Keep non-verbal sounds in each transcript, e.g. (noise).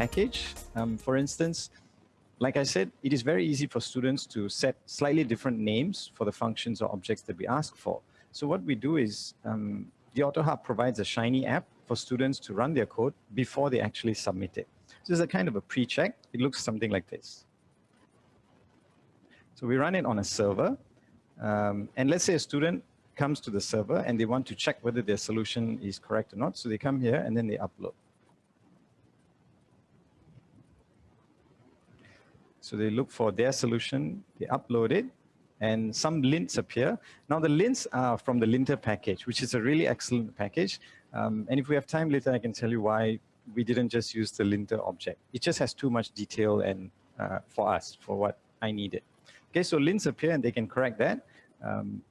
package, um, for instance, like I said, it is very easy for students to set slightly different names for the functions or objects that we ask for. So what we do is um, the autoharp provides a Shiny app for students to run their code before they actually submit it. So it's a kind of a pre-check. It looks something like this. So we run it on a server. Um, and let's say a student comes to the server and they want to check whether their solution is correct or not. So they come here and then they upload. So they look for their solution, they upload it, and some lints appear. Now the lints are from the lintr package, which is a really excellent package. Um, and if we have time later, I can tell you why we didn't just use the lintr object. It just has too much detail and uh, for us, for what I needed. Okay, so lints appear and they can correct that. Um,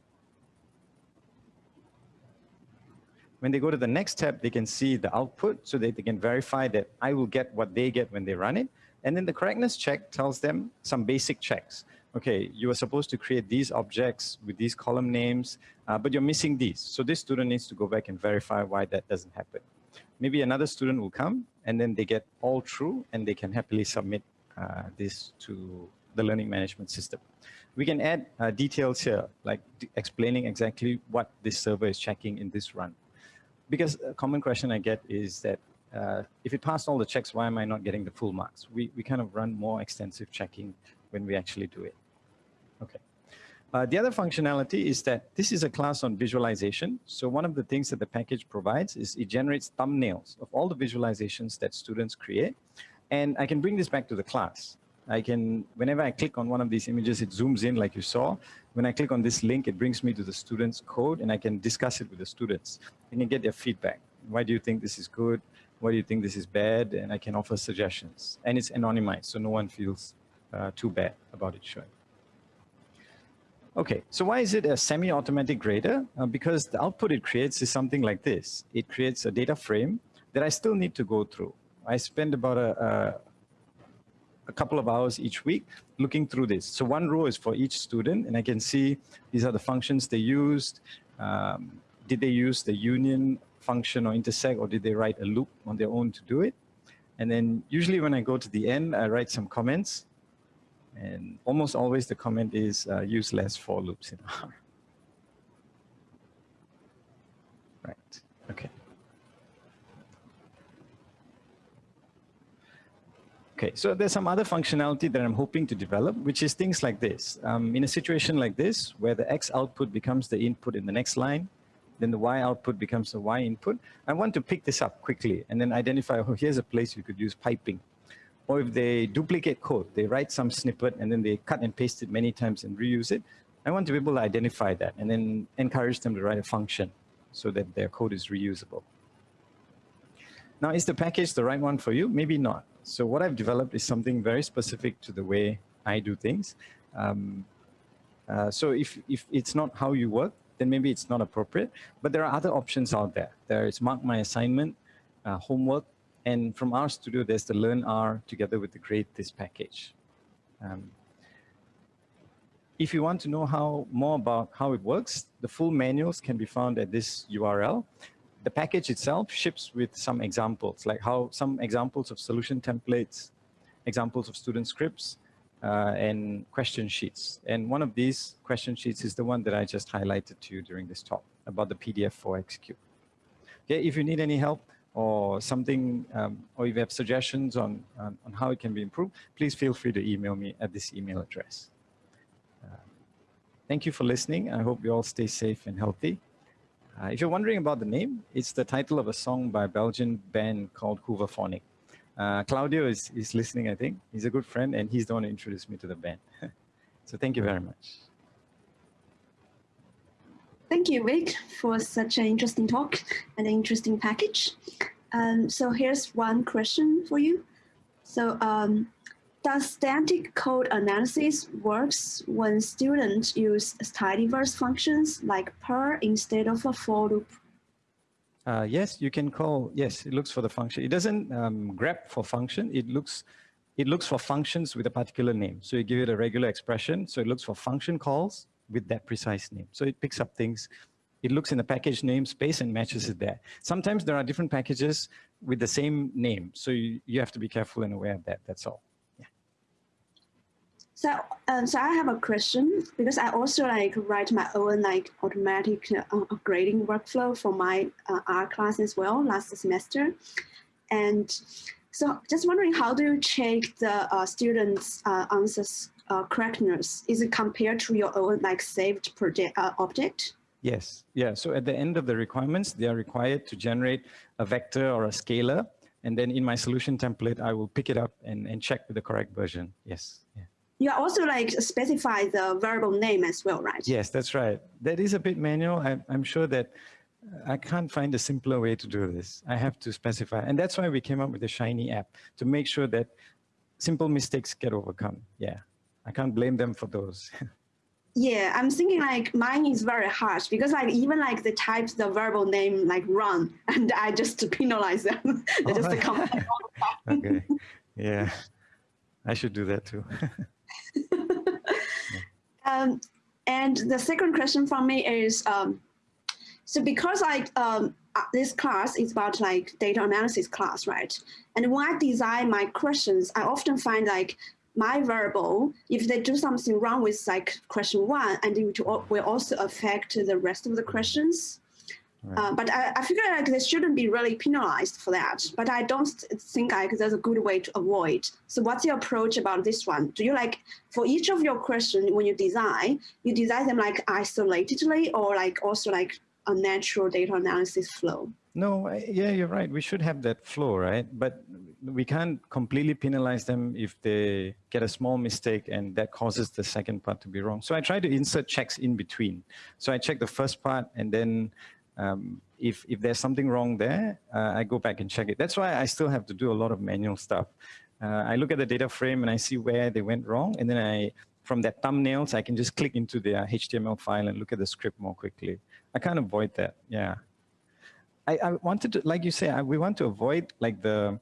when they go to the next tab, they can see the output so that they can verify that I will get what they get when they run it. And then the correctness check tells them some basic checks. Okay, you are supposed to create these objects with these column names, uh, but you're missing these. So this student needs to go back and verify why that doesn't happen. Maybe another student will come and then they get all true and they can happily submit uh, this to the learning management system. We can add uh, details here, like explaining exactly what this server is checking in this run. Because a common question I get is that uh, if it passed all the checks, why am I not getting the full marks? We, we kind of run more extensive checking when we actually do it. Okay. Uh, the other functionality is that this is a class on visualization. So one of the things that the package provides is it generates thumbnails of all the visualizations that students create. And I can bring this back to the class. I can, whenever I click on one of these images, it zooms in like you saw. When I click on this link, it brings me to the student's code and I can discuss it with the students. I can get their feedback. Why do you think this is good? Why do you think this is bad? And I can offer suggestions. And it's anonymized, so no one feels uh, too bad about it showing. Okay, so why is it a semi-automatic grader? Uh, because the output it creates is something like this. It creates a data frame that I still need to go through. I spend about a, a, a couple of hours each week looking through this. So one row is for each student, and I can see these are the functions they used. Um, did they use the union function or intersect, or did they write a loop on their own to do it? And then usually when I go to the end, I write some comments. And almost always the comment is uh, use less for loops in R. Right, okay. Okay, so there's some other functionality that I'm hoping to develop, which is things like this. Um, in a situation like this, where the X output becomes the input in the next line, then the Y output becomes the Y input, I want to pick this up quickly and then identify, oh, here's a place you could use piping or if they duplicate code, they write some snippet and then they cut and paste it many times and reuse it, I want to be able to identify that and then encourage them to write a function so that their code is reusable. Now, is the package the right one for you? Maybe not. So what I've developed is something very specific to the way I do things. Um, uh, so if, if it's not how you work, then maybe it's not appropriate. But there are other options out there. There is Mark My Assignment, uh, homework, and from RStudio, there's the learnr together with the gradethis package. Um, if you want to know how more about how it works, the full manuals can be found at this URL. The package itself ships with some examples, like how some examples of solution templates, examples of student scripts, uh, and question sheets. And one of these question sheets is the one that I just highlighted to you during this talk about the PDF4X cube. Okay, if you need any help, or something, um, or if you have suggestions on, on, on, how it can be improved, please feel free to email me at this email address. Uh, thank you for listening. I hope you all stay safe and healthy. Uh, if you're wondering about the name, it's the title of a song by a Belgian band called Hooverphonic. Uh, Claudio is, is listening, I think. He's a good friend, and he's the one who introduced me to the band. (laughs) so thank you very much. Thank you, Vic, for such an interesting talk and an interesting package. Um, so here's one question for you. So um, does static code analysis works when students use tidyverse functions like purrr instead of a for loop? Uh, yes, you can call, yes, it looks for the function. It doesn't um, grep for function, it looks it looks for functions with a particular name. So you give it a regular expression. So it looks for function calls with that precise name. So it picks up things it looks in the package namespace and matches it there. Sometimes there are different packages with the same name. So you, you have to be careful and aware of that. That's all. So, um, so I have a question because I also like write my own like automatic uh, grading workflow for my uh, R class as well last semester. And so just wondering, how do you check the uh, students' uh, answers uh, correctness? Is it compared to your own like saved project uh, object? Yes, yeah. So at the end of the requirements, they are required to generate a vector or a scalar. And then in my solution template, I will pick it up and, and check with the correct version. Yes. Yeah. You also like specify the variable name as well, right? Yes, that's right. That is a bit manual. I, I'm sure that uh, I can't find a simpler way to do this. I have to specify. And that's why we came up with the Shiny app to make sure that simple mistakes get overcome. Yeah, I can't blame them for those. (laughs) Yeah, I'm thinking like mine is very harsh because like even like the types the variable name like run (laughs) and I just (laughs) penalize them. they just right. come. okay. Yeah, I should do that too. (laughs) um, and the second question from me is, um, so because like um, uh, this class is about like data analysis class, right? And when I design my questions, I often find like my variable, if they do something wrong with like question one, and it will also affect the rest of the questions. Right. Uh, but I, I figure like they shouldn't be really penalized for that. But I don't think like there's a good way to avoid. So what's your approach about this one? Do you like for each of your question when you design, you design them like isolatedly or like also like a natural data analysis flow? No, yeah, you're right. We should have that flow, right? But we can't completely penalize them if they get a small mistake and that causes the second part to be wrong. So I try to insert checks in between. So I check the first part and then um, if, if there's something wrong there, uh, I go back and check it. That's why I still have to do a lot of manual stuff. Uh, I look at the data frame and I see where they went wrong. And then I, from that thumbnails, I can just click into their HTML file and look at the script more quickly. I can't avoid that, yeah. I, I wanted to, like you say, I, we want to avoid like the,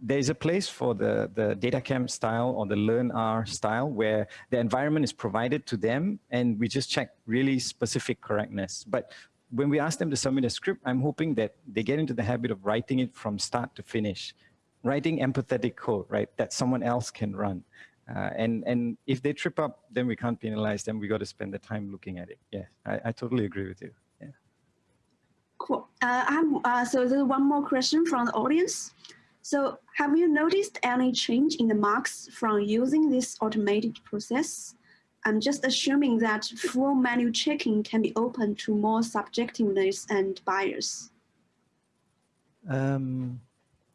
there's a place for the, the DataCamp style or the learn LearnR style where the environment is provided to them and we just check really specific correctness. But when we ask them to submit a script, I'm hoping that they get into the habit of writing it from start to finish, writing empathetic code, right, that someone else can run. Uh, and, and if they trip up, then we can't penalize them. We got to spend the time looking at it. Yeah, I, I totally agree with you. Yeah. Cool. Uh, I'm, uh, so there's one more question from the audience. So have you noticed any change in the marks from using this automated process? I'm just assuming that full manual checking can be open to more subjectiveness and bias. Um,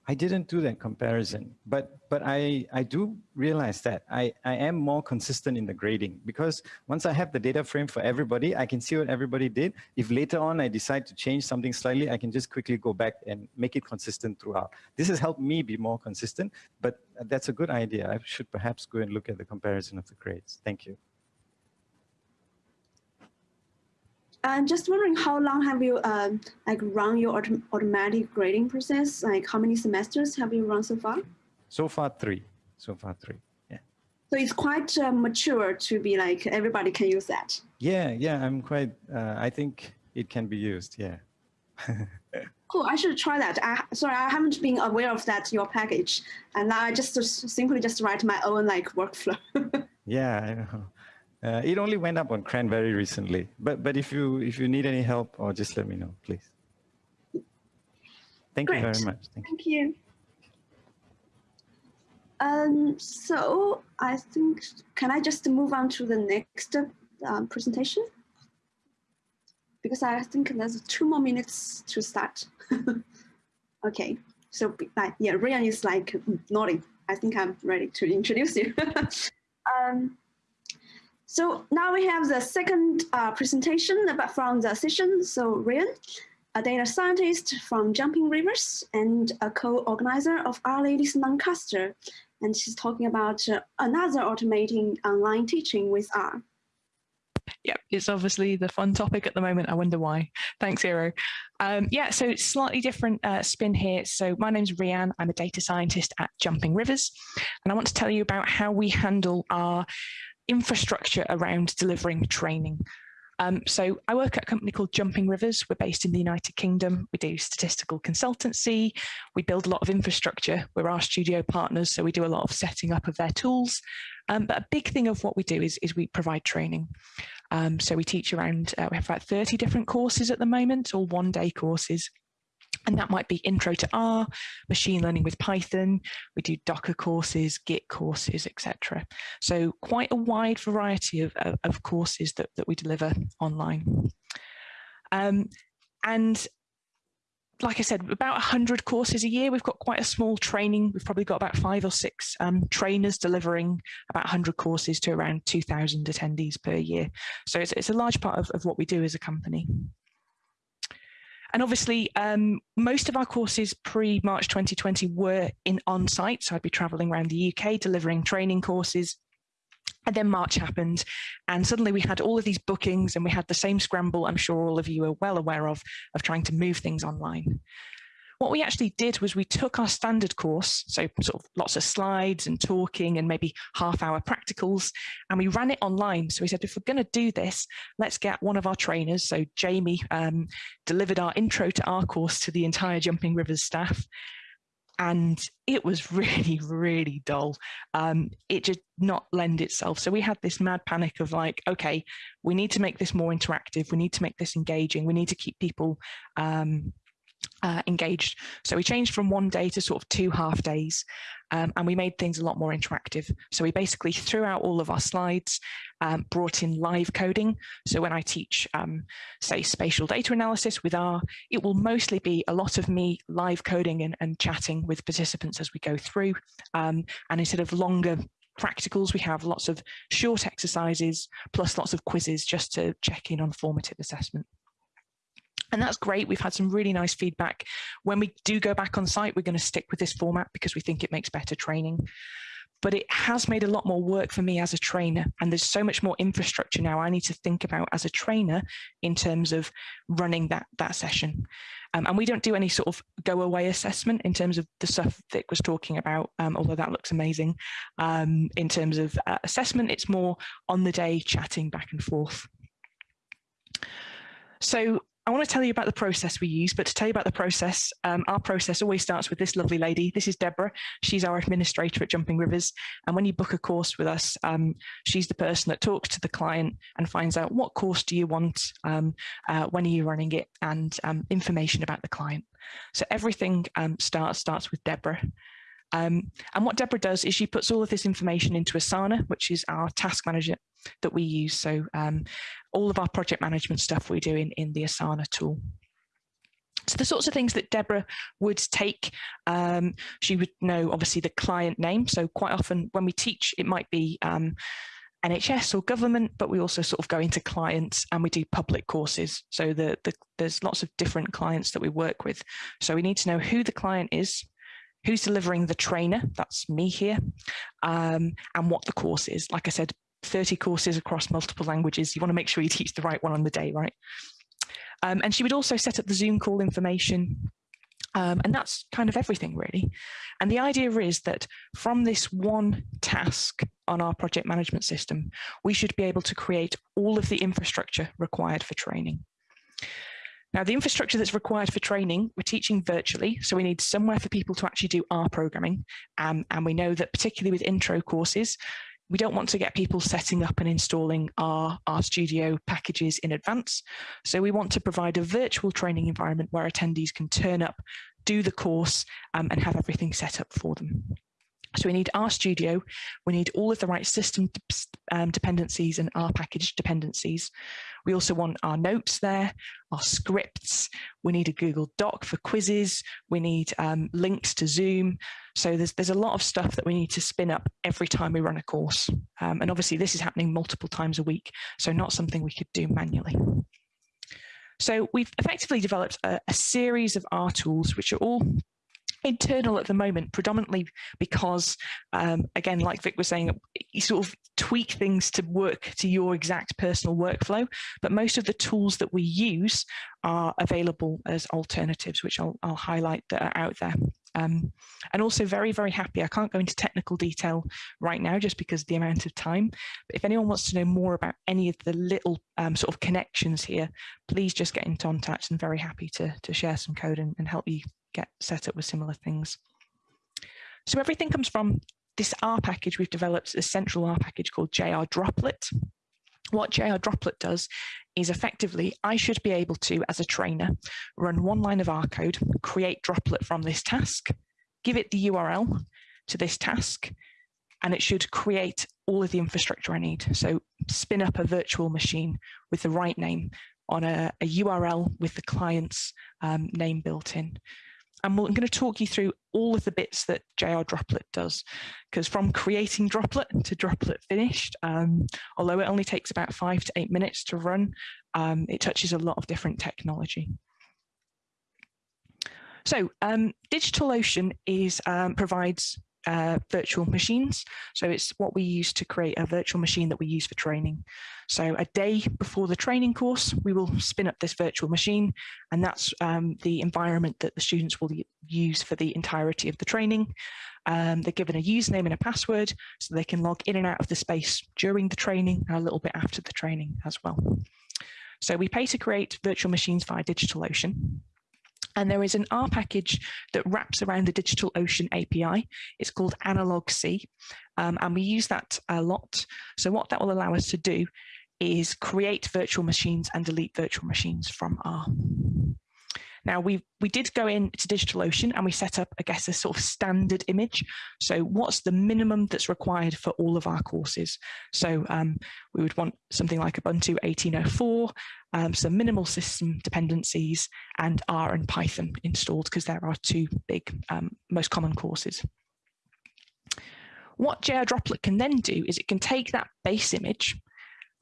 I didn't do that comparison, but but I I do realize that I I am more consistent in the grading because once I have the data frame for everybody, I can see what everybody did. If later on I decide to change something slightly, I can just quickly go back and make it consistent throughout. This has helped me be more consistent, but that's a good idea. I should perhaps go and look at the comparison of the grades. Thank you. I'm just wondering how long have you um, like run your autom automatic grading process? Like how many semesters have you run so far? So far three. So far three. Yeah. So it's quite uh, mature to be like everybody can use that. Yeah, yeah. I'm quite. Uh, I think it can be used. Yeah. (laughs) cool. I should try that. I, sorry, I haven't been aware of that your package, and I just simply just write my own like workflow. (laughs) yeah, I know. Uh, it only went up on CRAN very recently, but but if you if you need any help, or just let me know, please. Thank Great. you very much. Thank, Thank you. you. Um, so I think, can I just move on to the next um, presentation? Because I think there's two more minutes to start. (laughs) okay, so like, yeah, Ryan is like nodding. I think I'm ready to introduce you. (laughs) um, so now we have the second uh, presentation about from the session. So Ryan, a data scientist from Jumping Rivers and a co-organizer of R-Ladies Lancaster. And she's talking about uh, another automating online teaching with R. Yep, it's obviously the fun topic at the moment. I wonder why. Thanks, Eero. Um, yeah, so slightly different uh, spin here. So my name's Rian. I'm a data scientist at Jumping Rivers. And I want to tell you about how we handle our infrastructure around delivering training. Um, so I work at a company called Jumping Rivers. We're based in the United Kingdom. We do statistical consultancy. We build a lot of infrastructure. We're our studio partners, so we do a lot of setting up of their tools. Um, but a big thing of what we do is, is we provide training. Um, so we teach around, uh, we have about 30 different courses at the moment, all one day courses. And that might be intro to R, machine learning with Python. We do Docker courses, Git courses, etc. So quite a wide variety of, of, of courses that, that we deliver online. Um, and like I said, about 100 courses a year. We've got quite a small training. We've probably got about five or six um, trainers delivering about 100 courses to around 2,000 attendees per year. So it's, it's a large part of, of what we do as a company. And obviously, um, most of our courses pre-March 2020 were in on-site. So I'd be traveling around the UK delivering training courses. And then March happened, and suddenly we had all of these bookings, and we had the same scramble I'm sure all of you are well aware of, of trying to move things online. What we actually did was we took our standard course, so sort of lots of slides and talking and maybe half hour practicals, and we ran it online. So we said, if we're going to do this, let's get one of our trainers. So Jamie um, delivered R intro to our course to the entire Jumping Rivers staff. And it was (laughs) really, really dull. Um, it did not lend itself. So we had this mad panic of like, okay, we need to make this more interactive. We need to make this engaging. We need to keep people um, uh, engaged. So we changed from one day to sort of two half days um, and we made things a lot more interactive. So we basically threw out all of our slides, um, brought in live coding. So when I teach, um, say, spatial data analysis with R, it will mostly be a lot of me live coding and, and chatting with participants as we go through. Um, and instead of longer practicals, we have lots of short exercises, plus lots of quizzes just to check in on formative assessment. And that's great. We've had some really nice feedback. When we do go back on site, we're going to stick with this format because we think it makes better training. But it has made a lot more work for me as a trainer. And there's so much more infrastructure now I need to think about as a trainer in terms of running that, that session. Um, and we don't do any sort of go away assessment in terms of the stuff Vic was talking about, um, although that looks amazing. Um, in terms of uh, assessment, it's more on the day chatting back and forth. So I want to tell you about the process we use, but to tell you about the process, um, our process always starts with this lovely lady. This is Deborah. She's our administrator at Jumping Rivers. And when you book a course with us, um, she's the person that talks to the client and finds out what course do you want, um, uh, when are you running it, and um, information about the client. So everything um, starts starts with Deborah. Um, and what Deborah does is she puts all of this information into Asana, which is our task manager that we use. So um, all of our project management stuff we do in, in the Asana tool. So the sorts of things that Deborah would take, um, she would know obviously the client name. So quite often when we teach, it might be um, NHS or government, but we also sort of go into clients and we do public courses. So the, the, there's lots of different clients that we work with. So we need to know who the client is, who's delivering the trainer, that's me here, um, and what the course is. Like I said, 30 courses across multiple languages. You want to make sure you teach the right one on the day, right? Um, and she would also set up the Zoom call information. Um, and that's kind of everything really. And the idea is that from this one task on our project management system, we should be able to create all of the infrastructure required for training. Now, the infrastructure that's required for training, we're teaching virtually, so we need somewhere for people to actually do R programming. Um, and we know that particularly with intro courses, we don't want to get people setting up and installing our RStudio packages in advance. So we want to provide a virtual training environment where attendees can turn up, do the course um, and have everything set up for them. So we need RStudio, we need all of the right system um, dependencies and R package dependencies. We also want our notes there, our scripts. We need a Google Doc for quizzes. We need um, links to Zoom. So there's, there's a lot of stuff that we need to spin up every time we run a course. Um, and obviously this is happening multiple times a week, so not something we could do manually. So we've effectively developed a, a series of R tools, which are all internal at the moment, predominantly because, um, again, like Vic was saying, you sort of tweak things to work to your exact personal workflow. But most of the tools that we use are available as alternatives, which I'll, I'll highlight that are out there. Um, and also very, very happy. I can't go into technical detail right now just because of the amount of time. But if anyone wants to know more about any of the little um, sort of connections here, please just get in contact and very happy to, to share some code and, and help you get set up with similar things. So everything comes from this R package we've developed, a central R package called JR Droplet. What JR Droplet does is effectively, I should be able to, as a trainer, run one line of R code, create Droplet from this task, give it the URL to this task, and it should create all of the infrastructure I need. So spin up a virtual machine with the right name on a, a URL with the client's um, name built in. And I'm going to talk you through all of the bits that JR Droplet does, because from creating Droplet to Droplet finished, um, although it only takes about five to eight minutes to run, um, it touches a lot of different technology. So um, DigitalOcean is um, provides uh, virtual machines. So it's what we use to create a virtual machine that we use for training. So a day before the training course, we will spin up this virtual machine, and that's um, the environment that the students will use for the entirety of the training. Um, they're given a username and a password so they can log in and out of the space during the training and a little bit after the training as well. So we pay to create virtual machines via DigitalOcean. And there is an R package that wraps around the DigitalOcean API. It's called analogsea, um, and we use that a lot. So what that will allow us to do is create virtual machines and delete virtual machines from R. Now we we did go into DigitalOcean and we set up, I guess, a sort of standard image. So what's the minimum that's required for all of our courses? So um, we would want something like Ubuntu 1804, um, some minimal system dependencies, and R and Python installed because there are two big, um, most common courses. What JR Droplet can then do is it can take that base image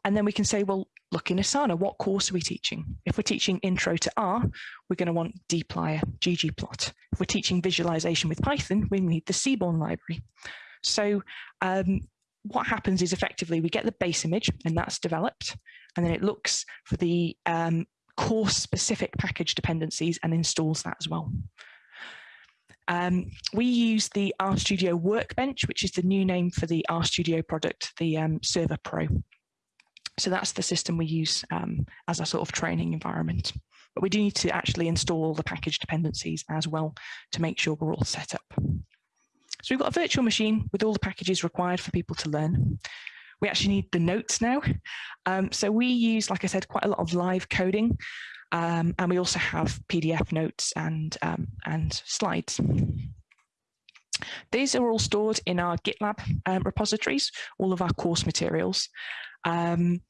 and then we can say, well, look in Asana, what course are we teaching? If we're teaching intro to R, we're going to want dplyr, ggplot. If we're teaching visualization with Python, we need the Seaborn library. So um, what happens is effectively we get the base image and that's developed, and then it looks for the um, course specific package dependencies and installs that as well. Um, we use the RStudio Workbench, which is the new name for the RStudio product, the um, Server Pro. So that's the system we use um, as a sort of training environment. But we do need to actually install the package dependencies as well to make sure we're all set up. So we've got a virtual machine with all the packages required for people to learn. We actually need the notes now. Um, so we use, like I said, quite a lot of live coding. Um, and we also have PDF notes and, um, and slides. These are all stored in our GitLab um, repositories, all of our course materials. Um,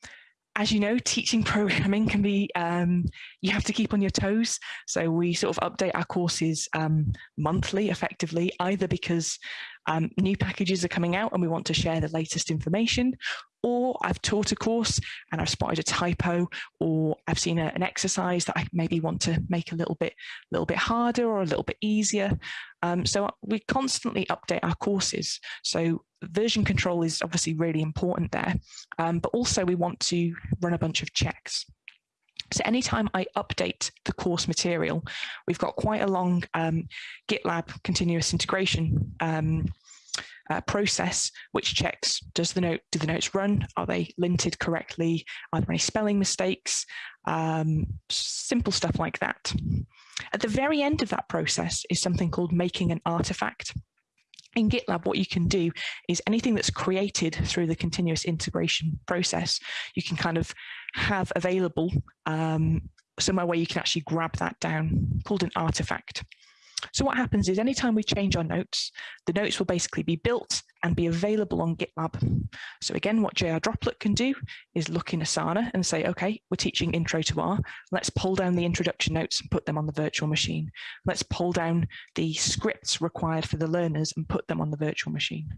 as you know, teaching (laughs) programming can be, um, you have to keep on your toes. So we sort of update our courses um, monthly, effectively, either because um, new packages are coming out and we want to share the latest information, or I've taught a course and I've spotted a typo, or I've seen a, an exercise that I maybe want to make a little bit, little bit harder or a little bit easier. Um, so we constantly update our courses. So version control is obviously really important there, um, but also we want to run a bunch of checks. So anytime I update the course material, we've got quite a long um, GitLab continuous integration um, uh, process which checks does the note do the notes run? Are they linted correctly? Are there any spelling mistakes? Um, simple stuff like that. At the very end of that process is something called making an artifact. In GitLab, what you can do is anything that's created through the continuous integration process, you can kind of have available um, somewhere where you can actually grab that down, called an artifact. So what happens is anytime we change our notes, the notes will basically be built and be available on GitLab. So again, what JR Droplet can do is look in Asana and say, okay, we're teaching intro to R. Let's pull down the introduction notes and put them on the virtual machine. Let's pull down the scripts required for the learners and put them on the virtual machine.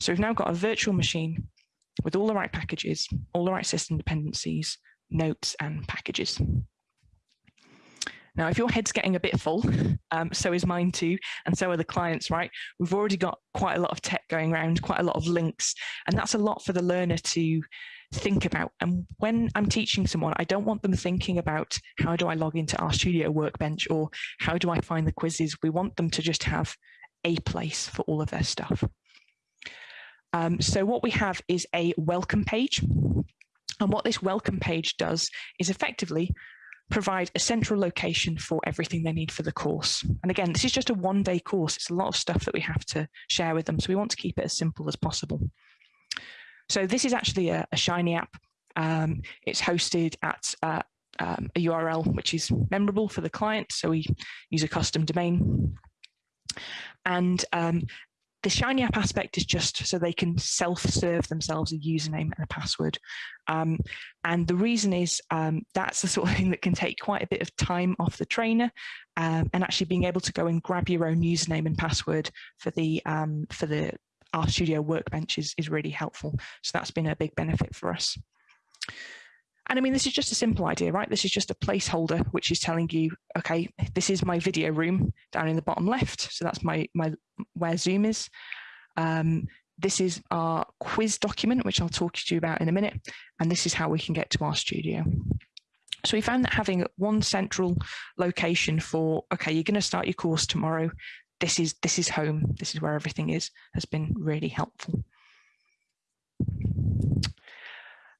So we've now got a virtual machine with all the right packages, all the right system dependencies, notes and packages. Now, if your head's getting a bit full, (laughs) um, so is mine too, and so are the clients, right? We've already got quite a lot of tech going around, quite a lot of links, and that's a lot for the learner to think about. And when I'm teaching someone, I don't want them thinking about how do I log into RStudio Workbench or how do I find the quizzes. We want them to just have a place for all of their stuff. Um, so what we have is a welcome page. And what this welcome page does is effectively provide a central location for everything they need for the course. And again, this is just a one day course. It's a lot of stuff that we have to share with them. So we want to keep it as simple as possible. So this is actually a, a Shiny app. Um, it's hosted at uh, um, a URL which is memorable for the client. So we use a custom domain. And um, the Shiny app aspect is just so they can self-serve themselves a username and a password. Um, and the reason is um, that's the sort of thing that can take quite a bit of time off the trainer um, and actually being able to go and grab your own username and password for the um, for the RStudio workbench is, is really helpful. So that's been a big benefit for us. And I mean, this is just a simple idea, right? This is just a placeholder, which is telling you, okay, this is my video room down in the bottom left. So that's my, my where Zoom is. Um, this is our quiz document, which I'll talk to you about in a minute. And this is how we can get to RStudio. So we found that having one central location for, okay, you're going to start your course tomorrow. This is, this is home. This is where everything is, has been really helpful.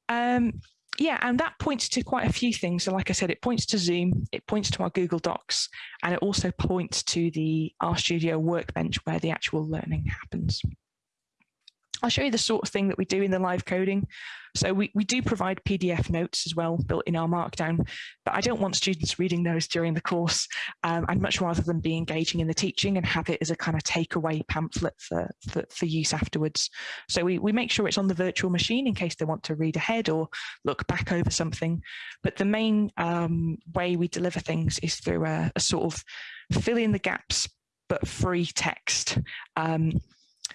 Um, yeah, and that points to quite a few things. So like I said, it points to Zoom, it points to our Google Docs, and it also points to the RStudio workbench where the actual learning happens. I'll show you the sort of thing that we do in the live coding. So we, we do provide PDF notes as well built in R Markdown, but I don't want students reading those during the course. Um, I'd much rather them be engaging in the teaching and have it as a kind of takeaway pamphlet for, for, for use afterwards. So we, we make sure it's on the virtual machine in case they want to read ahead or look back over something. But the main um, way we deliver things is through a, a sort of fill in the gaps but free text. Um,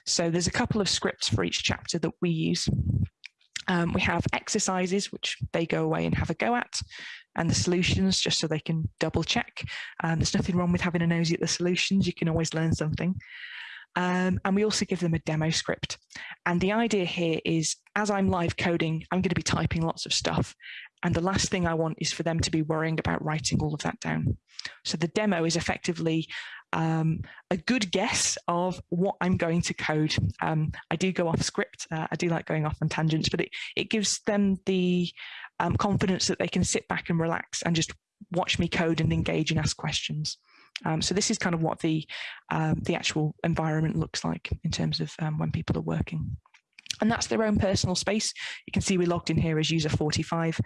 so there's a couple of scripts for each chapter that we use. Um, we have exercises, which they go away and have a go at, and the solutions, just so they can double check. Um, there's nothing wrong with having a nosy at the solutions. You can always learn something. Um, and we also give them a demo script. And the idea here is as I'm live coding, I'm going to be typing lots of stuff. And the last thing I want is for them to be worrying about writing all of that down. So the demo is effectively um, a good guess of what I'm going to code. Um, I do go off script. Uh, I do like going off on tangents, but it, it gives them the um, confidence that they can sit back and relax and just watch me code and engage and ask questions. Um, so this is kind of what the um, the actual environment looks like in terms of um, when people are working and that's their own personal space. You can see we logged in here as user 45.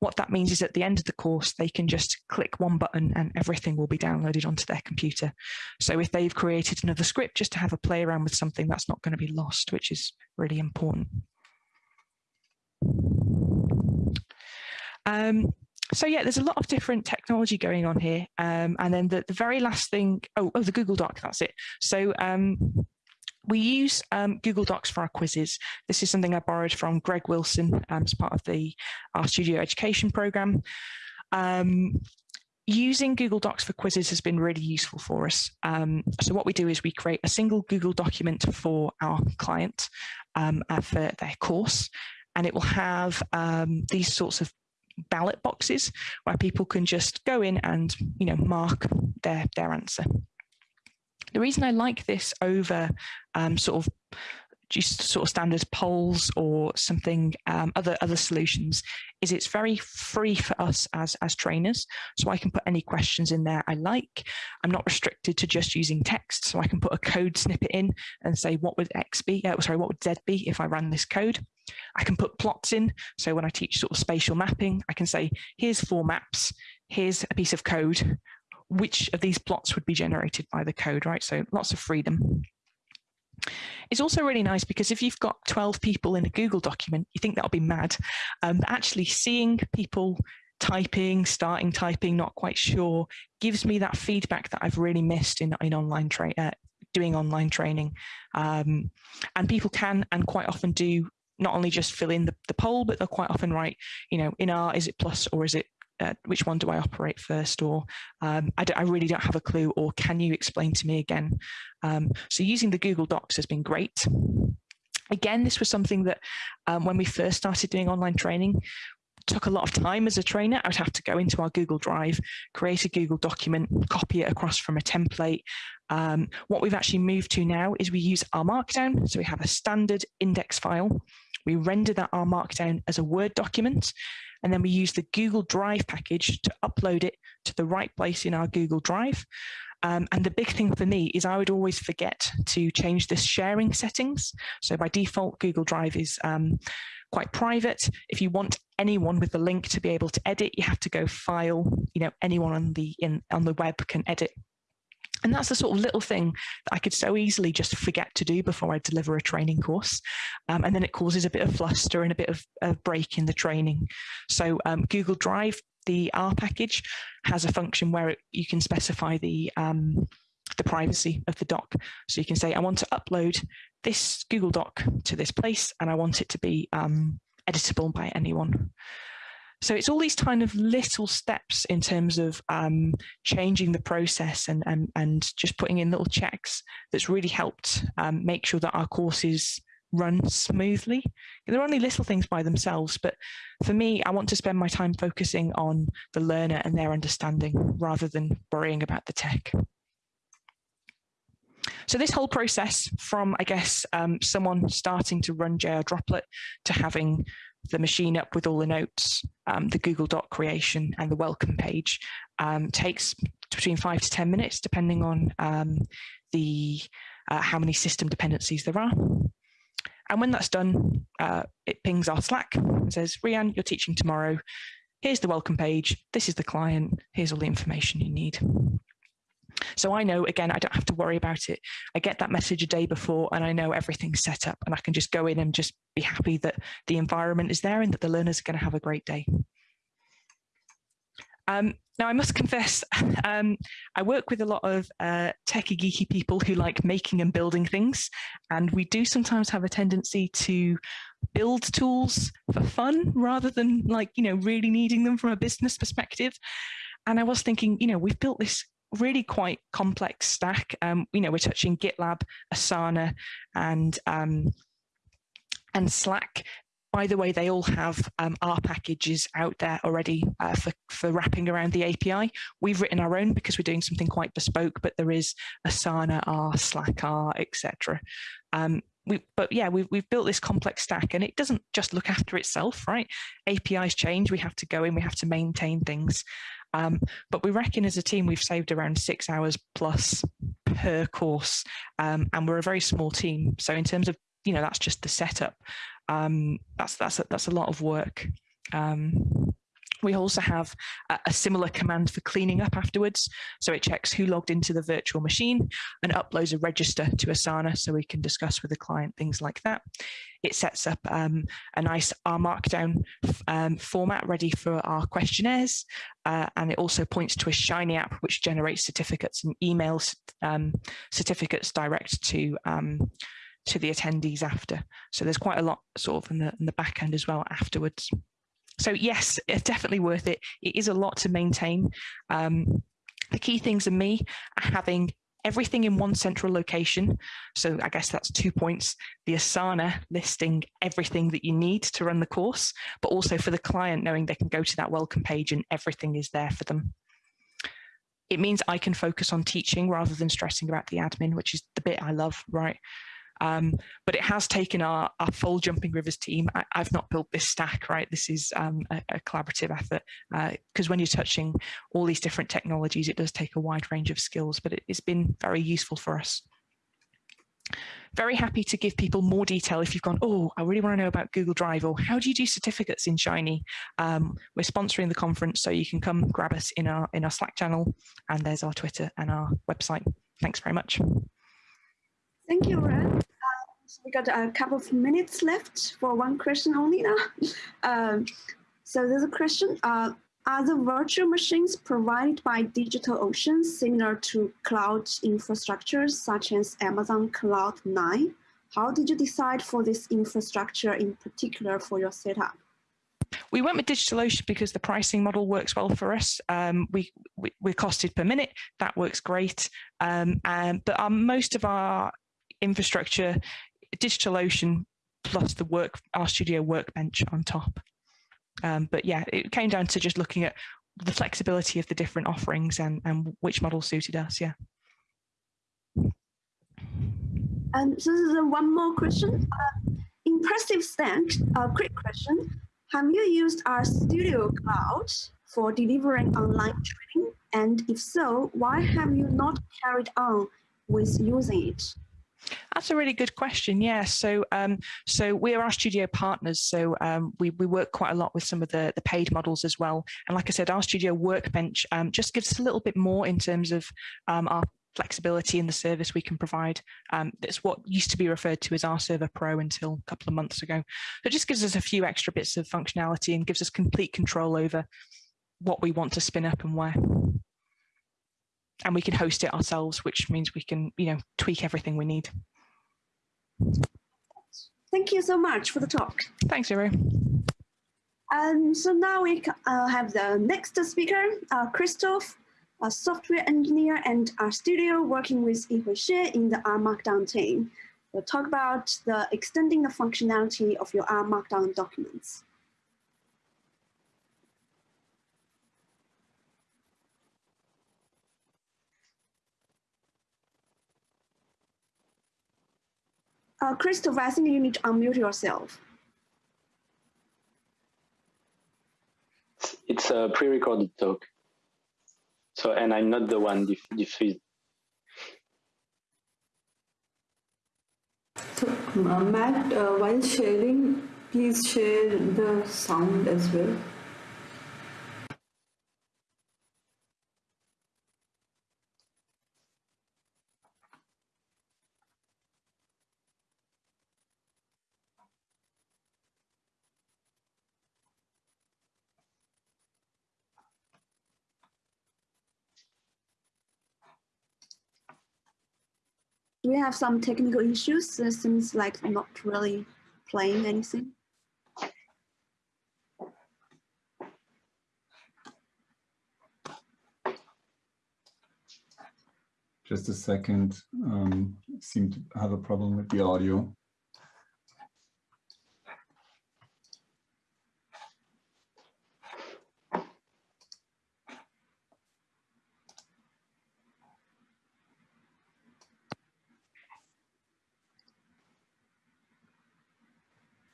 What that means is at the end of the course, they can just click one button and everything will be downloaded onto their computer. So if they've created another script just to have a play around with something, that's not going to be lost, which is really important. Um, so yeah, there's a lot of different technology going on here. Um, and then the, the very last thing, oh, oh, the Google Doc, that's it. So um, we use um, Google Docs for our quizzes. This is something I borrowed from Greg Wilson um, as part of the RStudio education program. Um, using Google Docs for quizzes has been really useful for us. Um, so what we do is we create a single Google document for our client uh, for their course, and it will have um, these sorts of ballot boxes where people can just go in and you know mark their their answer. The reason I like this over um, sort of just sort of standard polls or something um, other other solutions is it's very free for us as as trainers. So I can put any questions in there I like. I'm not restricted to just using text so I can put a code snippet in and say what would X be uh, sorry what would Z be if I ran this code I can put plots in so when I teach sort of spatial mapping I can say here's four maps here's a piece of code which of these plots would be generated by the code, right? So lots of freedom. It's also really nice because if you've got 12 people in a Google document, you think that'll be mad. Um, but actually seeing people typing, starting typing, not quite sure, gives me that feedback that I've really missed in, in online tra uh, doing online training. Um, and people can and quite often do not only just fill in the, the poll, but they'll quite often write, you know, in R, is it plus or is it uh, which one do I operate first or um, I, I, really don't have a clue or can you explain to me again? Um, so using the Google Docs has been great. Again, this was something that um, when we first started doing online training, took a lot of time as a trainer. I would have to go into our Google Drive, create a Google document, copy it across from a template. Um, what we've actually moved to now is we use R Markdown. So we have a standard index file. We render that R Markdown as a Word document, and then we use the Google Drive package to upload it to the right place in our Google Drive. Um, and the big thing for me is I would always forget to change this sharing settings. So by default, Google Drive is um, quite private. If you want anyone with the link to be able to edit, you have to go file, you know, anyone on the in on the web can edit. And that's the sort of little thing that I could so easily just forget to do before I deliver a training course. Um, and then it causes a bit of fluster and a bit of a break in the training. So um, Google Drive the R package has a function where it, you can specify the um, the privacy of the doc. So you can say, I want to upload this Google Doc to this place and I want it to be um, editable by anyone. So it's all these kind of little steps in terms of um, changing the process and, and, and just putting in little checks that's really helped um, make sure that our courses run smoothly. They're only little things by themselves, but for me, I want to spend my time focusing on the learner and their understanding rather than worrying about the tech. So this whole process from, I guess, um, someone starting to run JR Droplet to having the machine up with all the notes, um, the Google Doc creation and the welcome page um, takes between five to 10 minutes, depending on um, the uh, how many system dependencies there are. And when that's done, uh, it pings our Slack and says, Rian, you're teaching tomorrow. Here's the welcome page. This is the client. Here's all the information you need. So I know, again, I don't have to worry about it. I get that message a day before and I know everything's set up and I can just go in and just be happy that the environment is there and that the learners are going to have a great day. Um, now, I must confess, (laughs) um, I work with a lot of uh, techie geeky people who like making and building things, and we do sometimes have a tendency to build tools for fun rather than like, you know, really needing them from a business perspective. And I was thinking, you know, we've built this really quite complex stack. Um, you know, we're touching GitLab, Asana, and um, and Slack by the way, they all have um, R packages out there already uh, for, for wrapping around the API. We've written our own because we're doing something quite bespoke, but there is Asana R, Slack R, etc. Um, we, but yeah, we've, we've built this complex stack and it doesn't just look after itself, right? APIs change, we have to go in, we have to maintain things. Um, but we reckon as a team, we've saved around six hours plus per course. Um, and we're a very small team. So in terms of, you know, that's just the setup um, that's that's a, that's a lot of work. Um, we also have a, a, similar command for cleaning up afterwards. So it checks who logged into the virtual machine and uploads a register to Asana so we can discuss with the client things like that. It sets up um, a nice R Markdown um, format ready for our questionnaires. Uh, and it also points to a Shiny app, which generates certificates and emails um, certificates direct to um, to the attendees after. So there's quite a lot sort of in the, in the back end as well afterwards. So yes, it's definitely worth it. It is a lot to maintain. Um, the key things are me are having everything in one central location. So I guess that's two points. The Asana listing everything that you need to run the course, but also for the client knowing they can go to that welcome page and everything is there for them. It means I can focus on teaching rather than stressing about the admin, which is the bit I love, right? Um, but it has taken our, our full Jumping Rivers team. I, have not built this stack, right? This is um, a, a, collaborative effort because uh, when you're touching all these different technologies, it does take a wide range of skills, but it, it's been very useful for us. Very happy to give people more detail if you've gone, oh, I really want to know about Google Drive or how do you do certificates in Shiny? Um, we're sponsoring the conference, so you can come grab us in our in our Slack channel, and there's our Twitter and our website. Thanks very much. Thank you, Ren. So we got a couple of minutes left for one question only now. (laughs) um, so there's a question. Uh, are the virtual machines provided by DigitalOcean similar to cloud infrastructures such as Amazon Cloud9? How did you decide for this infrastructure in particular for your setup? We went with DigitalOcean because the pricing model works well for us. Um, we, we, are costed per minute. That works great. Um, and, but our, most of our infrastructure DigitalOcean plus the work RStudio workbench on top. Um, but yeah, it came down to just looking at the flexibility of the different offerings and, and which model suited us. Yeah. Um, so this is one more question. Uh, impressive thanks. A uh, quick question. Have you used RStudio Cloud for delivering online training? And if so, why have you not carried on with using it? That's a really good question. Yeah. So, um, so we are RStudio partners. So um, we we work quite a lot with some of the the paid models as well. And like I said, RStudio Workbench um, just gives us a little bit more in terms of um, our flexibility in the service we can provide. Um, that's what used to be referred to as our Server Pro until a couple of months ago. So it just gives us a few extra bits of functionality and gives us complete control over what we want to spin up and where and we can host it ourselves, which means we can, you know, tweak everything we need. Thank you so much for the talk. Thanks, Zero. Um, so now we uh, have the next speaker, uh, Christoph, a software engineer and RStudio working with Yihui Xie in the R Markdown team. We'll talk about the extending the functionality of your R Markdown documents. Uh, Christopher, I think you need to unmute yourself. It's a pre-recorded talk. So, and I'm not the one dif diffused. So, uh, Matt, uh, while sharing, please share the sound as well. We have some technical issues. It seems like not really playing anything. Just a second, um, seem to have a problem with the audio.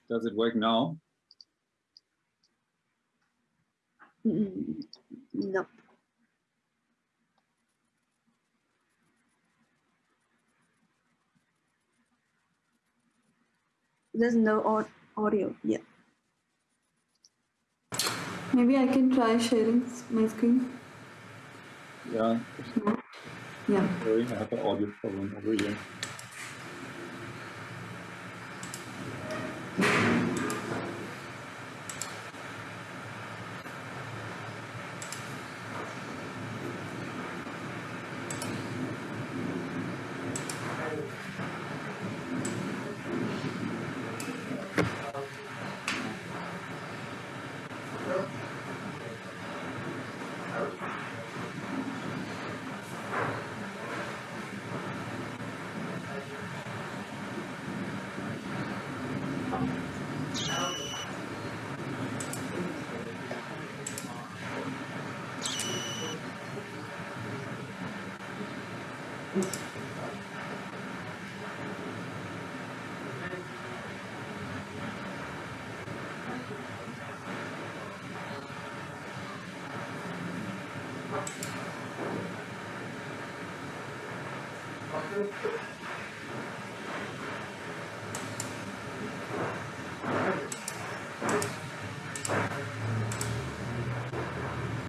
Does it work now? Mm, no. There's no audio yet. Maybe I can try sharing my screen. Yeah. Yeah. Sorry, I have an audio problem over here. Thank you.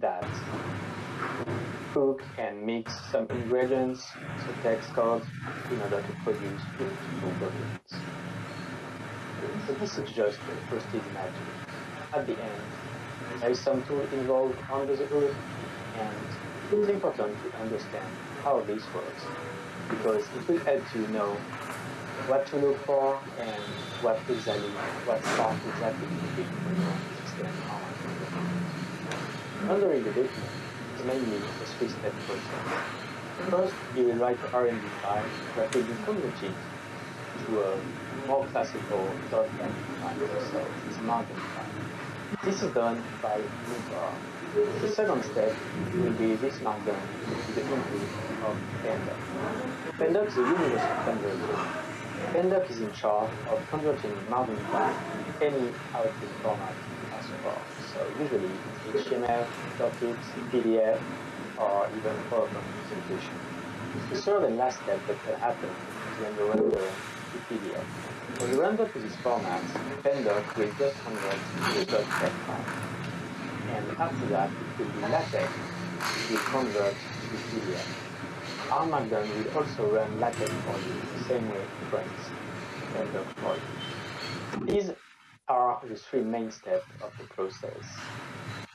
That cook and mix some ingredients, text code, in order to produce beautiful documents. So this is just the first magic. At the end, there is some tool involved under the hood, and it's important to understand how this works because it will help you know what to look for and what exactly, what part exactly you need to extend on. Rendering the document is mainly a three-step process. First, you will write the RMD file that will be converted to a more classical .NET file, so it's a margin file. This is done by knitr. The second step will be this markdown to the input of Pandoc. Pandoc is a universal converter. Pandoc is in charge of converting margin file to any output format as well. So usually HTML, docx, PDF, or even PowerPoint presentation. The third and last step that can happen is when you render to PDF. When you render to this format, Pandoc will just convert to the file and after that it will be LaTeX, it will convert to PDF. R Markdown will also run LaTeX for you the same way it runs Pandoc for you. These are the three main steps of the process.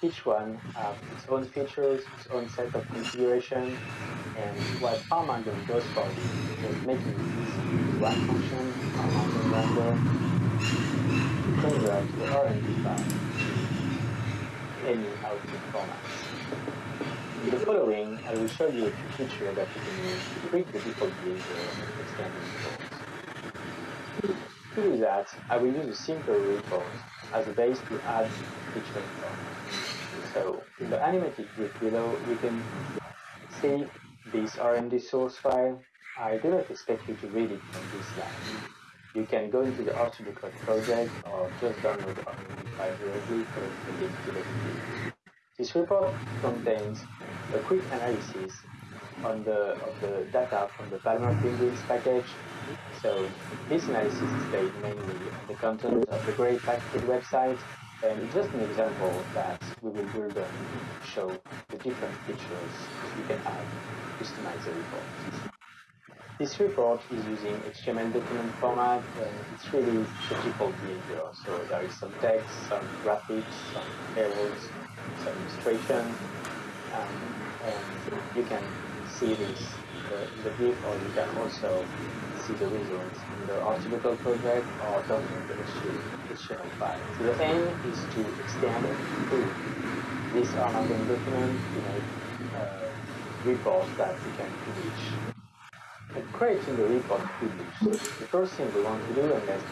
Each one has its own features, its own set of configuration, and what Markdown does for you is making it easy to run function, Markdown render, to convert the file any output formats. In the following, I will show you a few features that you can use to tweak the default behavior of extending reports. To do that, I will use a simple report as a base to add feature. So, in the animated grid below, you can see this RMD source file. I do not expect you to read it from this line you can go into the RStudio Cloud project or just download the RMD file directly for the link to the video. This report contains a quick analysis on the of the data from the Palmer Penguins package. So this analysis is based mainly on the content of the Great Package website and just an example that we will build to show the different features you can add to customize the report. This report is using HTML document format and it's really the default behavior. So there is some text, some graphics, some arrows, some illustration, um, and you can see this in the GIF or you can also see the results in the article project or document the HTML file. So the aim is to extend and improve this Amazon document to make uh, reports that we can publish and creating the report quickly. The first thing we want to do, and that's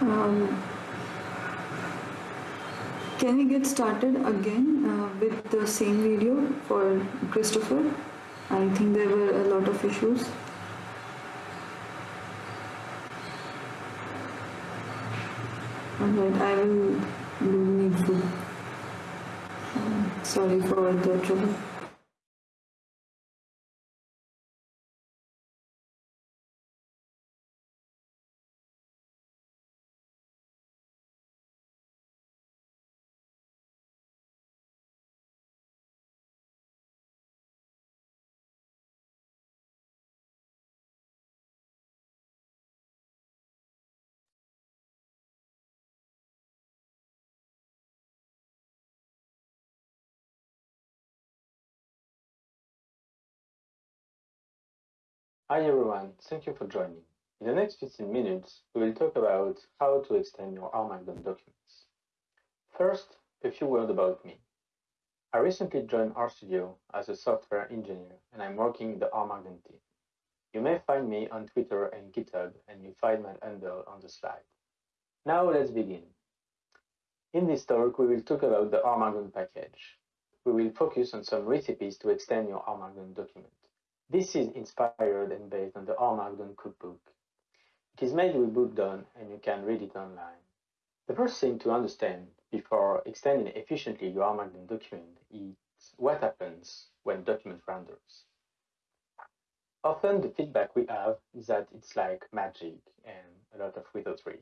Um, can we get started again uh, with the same video for Christopher? I think there were a lot of issues. Alright, I will do needful. Um, sorry for the trouble. Hi everyone, thank you for joining. In the next 15 minutes, we will talk about how to extend your R Markdown documents. First, a few words about me. I recently joined RStudio as a software engineer and I'm working in the R Markdown team. You may find me on Twitter and GitHub and you find my handle on the slide. Now let's begin. In this talk, we will talk about the R Markdown package. We will focus on some recipes to extend your R Markdown document. This is inspired and based on the R Markdown cookbook. It is made with Bookdown and you can read it online. The first thing to understand before extending efficiently your R Markdown document is what happens when document renders. Often the feedback we have is that it's like magic and a lot of wizardry.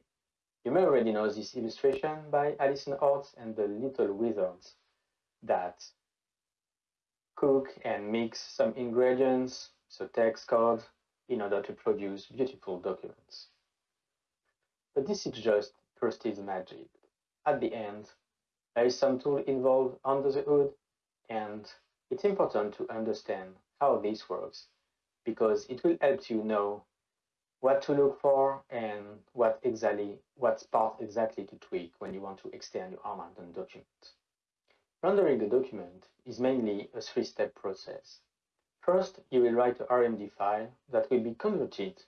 You may already know this illustration by Allison Horst and the Little Wizards that cook and mix some ingredients, so text code, in order to produce beautiful documents. But this is just Prestige magic. At the end, there is some tool involved under the hood, and it's important to understand how this works because it will help you know what to look for and what exactly what part exactly to tweak when you want to extend your R Markdown document. Rendering a document is mainly a three-step process. First, you will write a RMD file that will be converted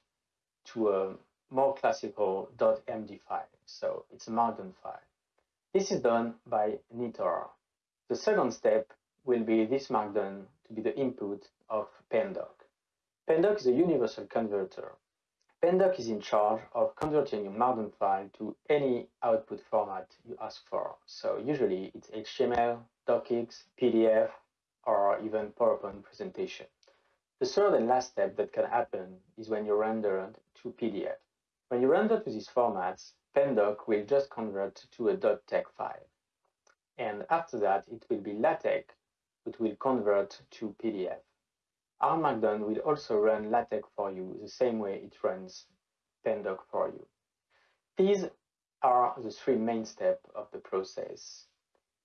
to a more classical .md file, so it's a Markdown file. This is done by knitr. The second step will be this Markdown to be the input of Pandoc. Pandoc is a universal converter. Pandoc is in charge of converting your Markdown file to any output format you ask for. So usually it's HTML, DocX, PDF, or even PowerPoint presentation. The third and last step that can happen is when you render to PDF. When you render to these formats, Pandoc will just convert to a .tex file. And after that, it will be LaTeX, which will convert to PDF. R Markdown will also run LaTeX for you the same way it runs Pandoc for you. These are the three main steps of the process.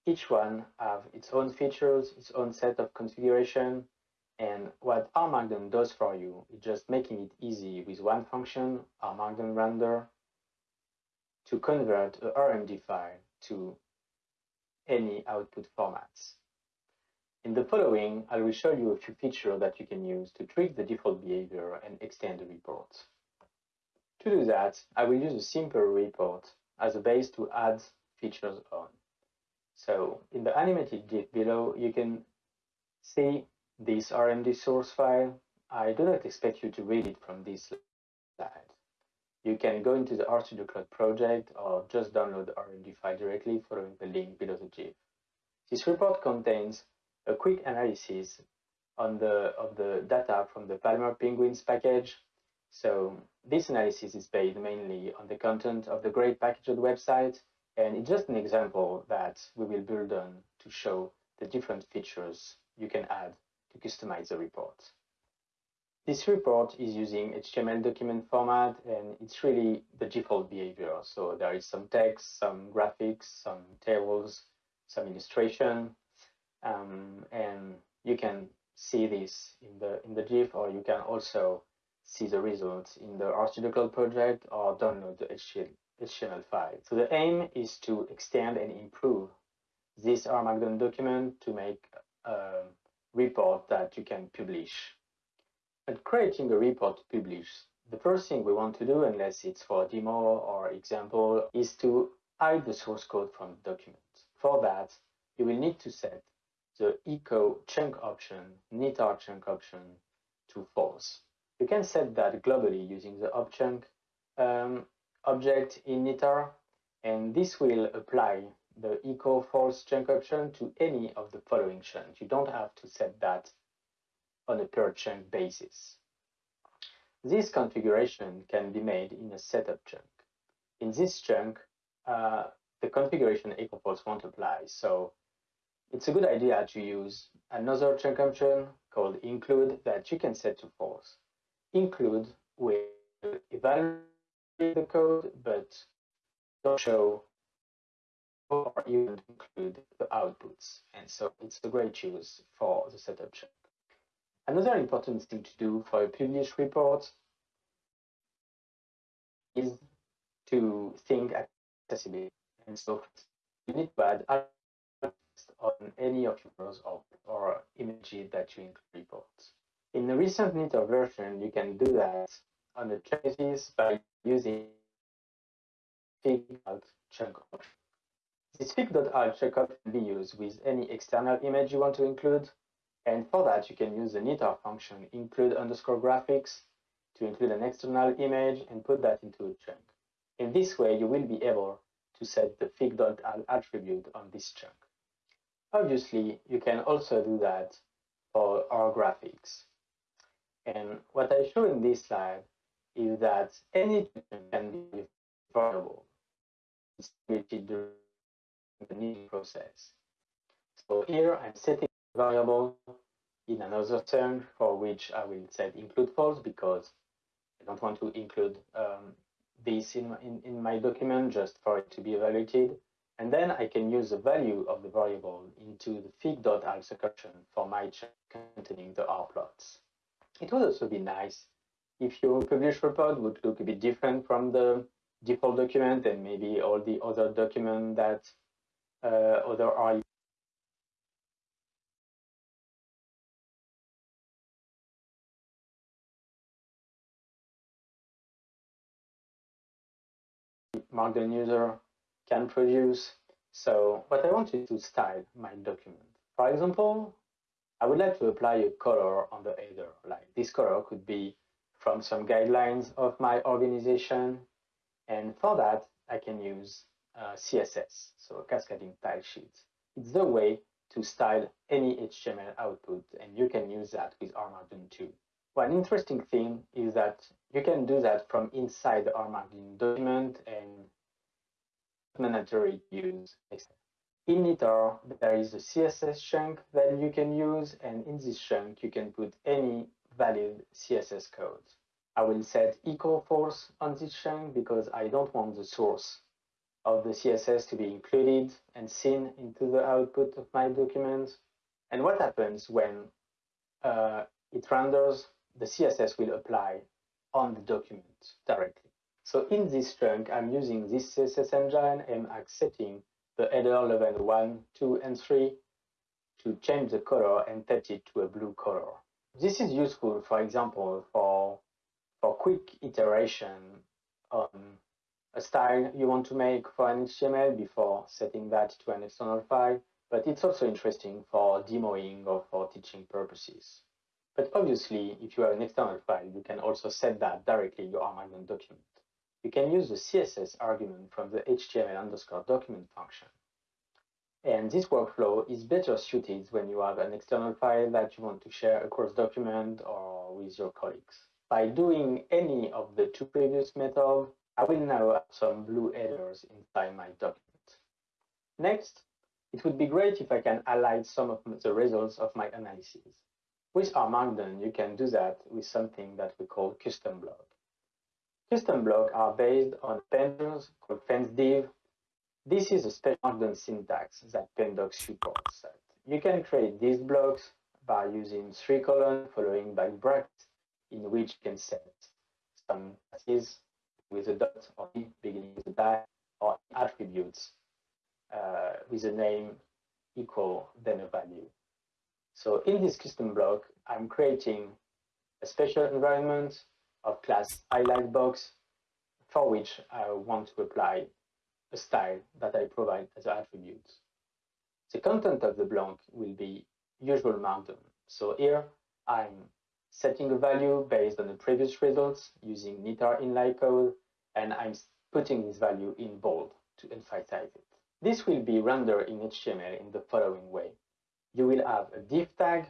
Each one have its own features, its own set of configuration, and what R Markdown does for you is just making it easy with one function, R Markdown render, to convert a RMD file to any output formats. In the following, I will show you a few features that you can use to tweak the default behavior and extend the report. To do that, I will use a simple report as a base to add features on. So in the animated GIF below, you can see this RMD source file. I do not expect you to read it from this slide. You can go into the RStudio Cloud project or just download the RMD file directly following the link below the GIF. This report contains a quick analysis on the of the data from the Palmer Penguins package. So this analysis is based mainly on the content of the great packaged website, and it's just an example that we will build on to show the different features you can add to customize the report. This report is using HTML document format and it's really the default behavior. So there is some text, some graphics, some tables, some illustration, um, and you can see this in the in the GIF or you can also see the results in the RStudio Cloud project or download the HTML file. So the aim is to extend and improve this R Markdown document to make a report that you can publish at creating a report to publish, the first thing we want to do, unless it's for demo or example, is to hide the source code from the document. For that, you will need to set the echo chunk option, knitr chunk option to false. You can set that globally using the opts_chunk um, object in knitr, and this will apply the echo false chunk option to any of the following chunks. You don't have to set that on a per chunk basis. This configuration can be made in a setup chunk. In this chunk, uh, the configuration echo false won't apply, so it's a good idea to use another option called include that you can set to false. Include will evaluate the code, but don't show or even include the outputs. And so it's a great choice for the setup chunk. Another important thing to do for a published report is to think accessibility. And so you need to add on any of yours or, or images that you include reports. In the recent knitr version, you can do that on the traces by using fig.alt chunk option. This fig.alt chunk can be used with any external image you want to include, and for that, you can use the knitr function include underscore graphics to include an external image and put that into a chunk. In this way, you will be able to set the fig.alt attribute on this chunk. Obviously, you can also do that for our graphics. And what I show in this slide is that any can be variable during the knitting process. So here I'm setting a variable in another term for which I will set include false because I don't want to include um, this in, in, in my document just for it to be evaluated. And then I can use the value of the variable into the fig.alt section for my check containing the R plots. It would also be nice if your published report would look a bit different from the default document and maybe all the other document that uh, other R Markdown user can produce. So what I want is to style my document. For example, I would like to apply a color on the header. Like this color could be from some guidelines of my organization. And for that, I can use uh, CSS, so cascading style sheet. It's the way to style any HTML output, and you can use that with Markdown too. One interesting thing is that you can do that from inside the R document and mandatory use. In Knitr, there is a CSS chunk that you can use, and in this chunk, you can put any valid CSS code. I will set equal false on this chunk because I don't want the source of the CSS to be included and seen into the output of my document. And what happens when uh, it renders the CSS will apply on the document directly. So in this chunk, I'm using this CSS engine and I'm setting the header level 1, 2, and 3 to change the color and set it to a blue color. This is useful, for example, for, for quick iteration on a style you want to make for an HTML before setting that to an external file, but it's also interesting for demoing or for teaching purposes. But obviously, if you have an external file, you can also set that directly in your Markdown document. You can use the CSS argument from the HTML underscore document function. And this workflow is better suited when you have an external file that you want to share across document or with your colleagues. By doing any of the two previous methods, I will now have some blue headers inside my document. Next, it would be great if I can highlight some of the results of my analysis. With R Markdown, you can do that with something that we call custom block. Custom blocks are based on penders called fenced_div. This is a special syntax that Pandocs supports. You can create these blocks by using three colons following by brackets in which you can set some classes with a dot or beginning with a dash or attributes uh, with a name equal then a value. So in this custom block, I'm creating a special environment of class highlight box for which I want to apply a style that I provide as attributes. The content of the block will be usual markdown. So here I'm setting a value based on the previous results using knitr inline code, and I'm putting this value in bold to emphasize it. This will be rendered in HTML in the following way you will have a div tag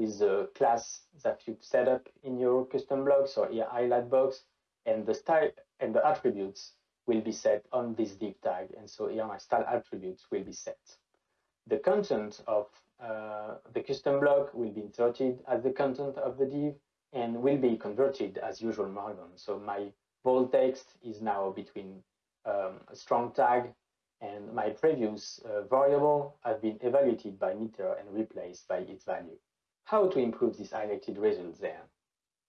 with the class that you've set up in your custom blocks or your highlight box, and the style and the attributes will be set on this div tag. And so here my style attributes will be set. The content of uh, the custom block will be inserted as the content of the div and will be converted as usual Markdown. So my bold text is now between um, a strong tag and my previous uh, variable have been evaluated by Knitr and replaced by its value. How to improve these highlighted results then?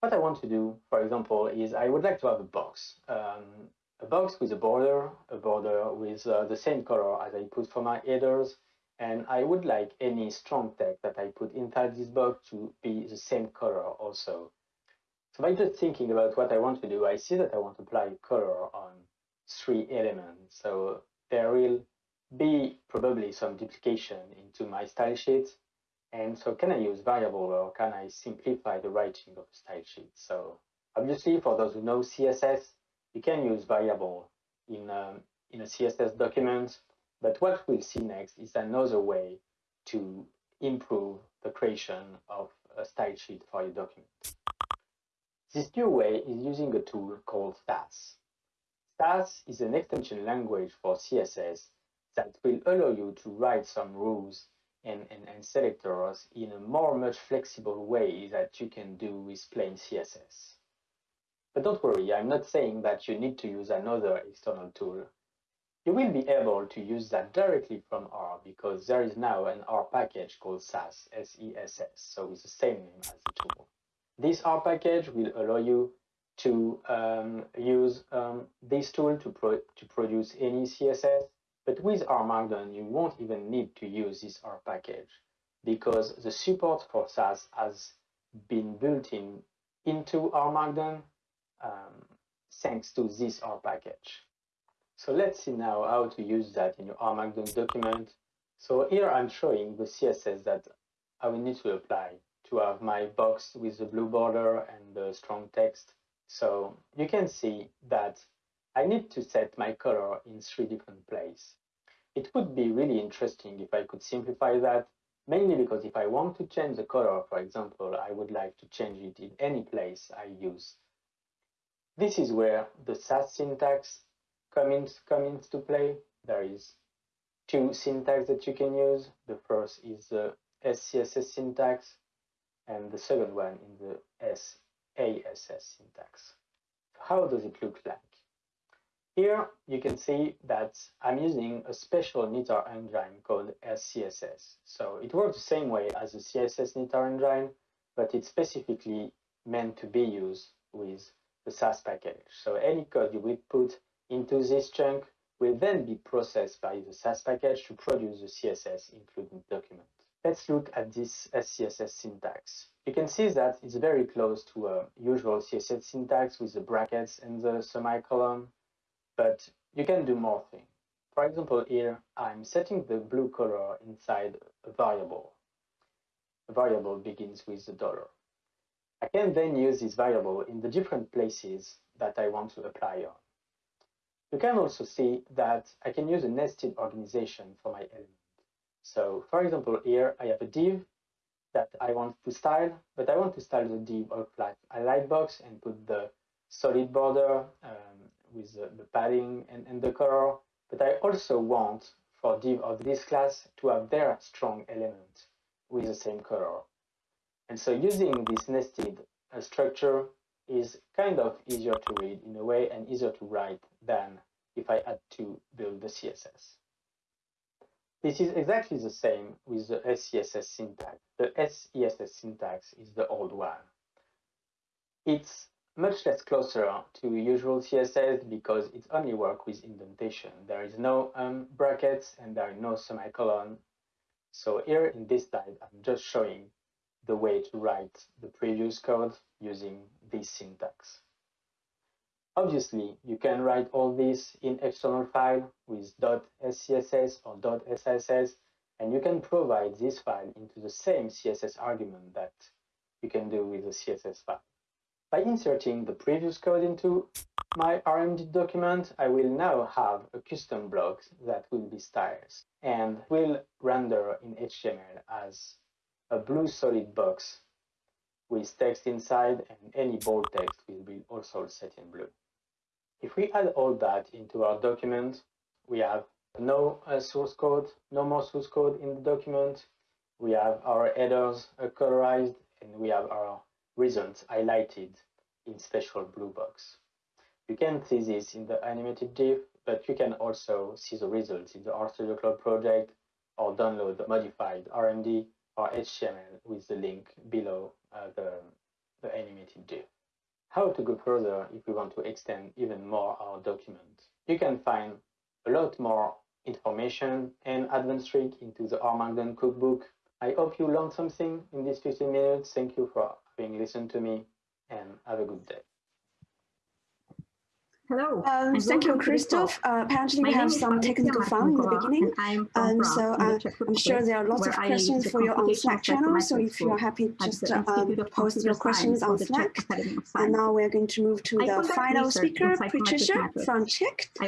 What I want to do, for example, is I would like to have a box. Um, a box with a border, a border with uh, the same color as I put for my headers, and I would like any strong text that I put inside this box to be the same color also. So by just thinking about what I want to do, I see that I want to apply color on three elements. So there will be probably some duplication into my style sheet. And so can I use variable or can I simplify the writing of a style sheet? So obviously for those who know CSS, you can use variable in, um, in a CSS document. But what we'll see next is another way to improve the creation of a style sheet for your document. This new way is using a tool called Sass. Sass is an extension language for CSS that will allow you to write some rules and, and, and selectors in a more much flexible way that you can do with plain CSS. But don't worry, I'm not saying that you need to use another external tool. You will be able to use that directly from R because there is now an R package called sass, S-E-S-S, so it's the same name as the tool. This R package will allow you to um, use um, this tool to, pro to produce any CSS, but with R Markdown, you won't even need to use this R package because the support for Sass has been built in into R Markdown um, thanks to this R package. So let's see now how to use that in your R Markdown document. So here I'm showing the CSS that I will need to apply to have my box with the blue border and the strong text. So you can see that I need to set my color in three different places. It would be really interesting if I could simplify that, mainly because if I want to change the color, for example, I would like to change it in any place I use. This is where the Sass syntax comes, comes into play. There is two syntax that you can use. The first is the SCSS syntax, and the second one in the SASS syntax. How does it look like? Here you can see that I'm using a special knitr engine called SCSS. So it works the same way as the CSS knitr engine, but it's specifically meant to be used with the sass package. So any code you would put into this chunk will then be processed by the sass package to produce the CSS including document. Let's look at this SCSS syntax. You can see that it's very close to a usual CSS syntax with the brackets and the semicolon, but you can do more things. For example, here I'm setting the blue color inside a variable. A variable begins with the dollar. I can then use this variable in the different places that I want to apply on. You can also see that I can use a nested organization for my element. So for example, here I have a div that I want to style, but I want to style the div of like a light box and put the solid border um, with the, the padding and, and the color. But I also want for div of this class to have their strong element with the same color. And so using this nested uh, structure is kind of easier to read in a way and easier to write than if I had to build the CSS. This is exactly the same with the SCSS syntax. The SASS syntax is the old one. It's much less closer to usual CSS because it only works with indentation. There is no um, brackets and there are no semicolon. So here in this slide, I'm just showing the way to write the previous code using this syntax. Obviously, you can write all this in external file with .scss or .sss, and you can provide this file into the same CSS argument that you can do with the CSS file. By inserting the previous code into my RMD document, I will now have a custom block that will be styles and will render in HTML as a blue solid box with text inside and any bold text will be also set in blue. If we add all that into our document, we have no uh, source code, no more source code in the document. We have our headers uh, colorized and we have our results highlighted in special blue box. You can see this in the animated GIF, but you can also see the results in the RStudio Cloud project or download the modified RMD or HTML with the link below uh, the, the animated GIF how to go further if we want to extend even more our document. You can find a lot more information and advanced trick into the R Markdown cookbook. I hope you learned something in these 15 minutes. Thank you for having listened to me and have a good day. Hello. Um, thank you, Christoph. Uh, apparently, we have some technical fun in the beginning. Um, so uh, I'm sure there are lots of questions for you on Slack channel. So if you're happy, just uh, um, post your questions on Slack. And now we're going to move to the final speaker, Patricia from Czech, uh,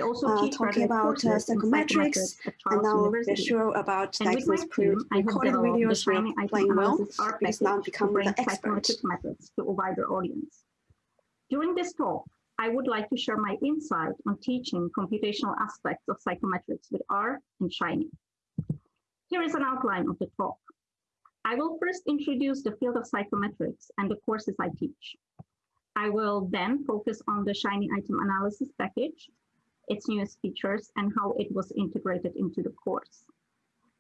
talking about uh, psychometrics. And now we're sure about those pre-recorded videos playing well because now become the expert. methods to a wider audience. During this talk, I would like to share my insight on teaching computational aspects of psychometrics with R and Shiny. Here is an outline of the talk. I will first introduce the field of psychometrics and the courses I teach. I will then focus on the Shiny item analysis package, its newest features, and how it was integrated into the course.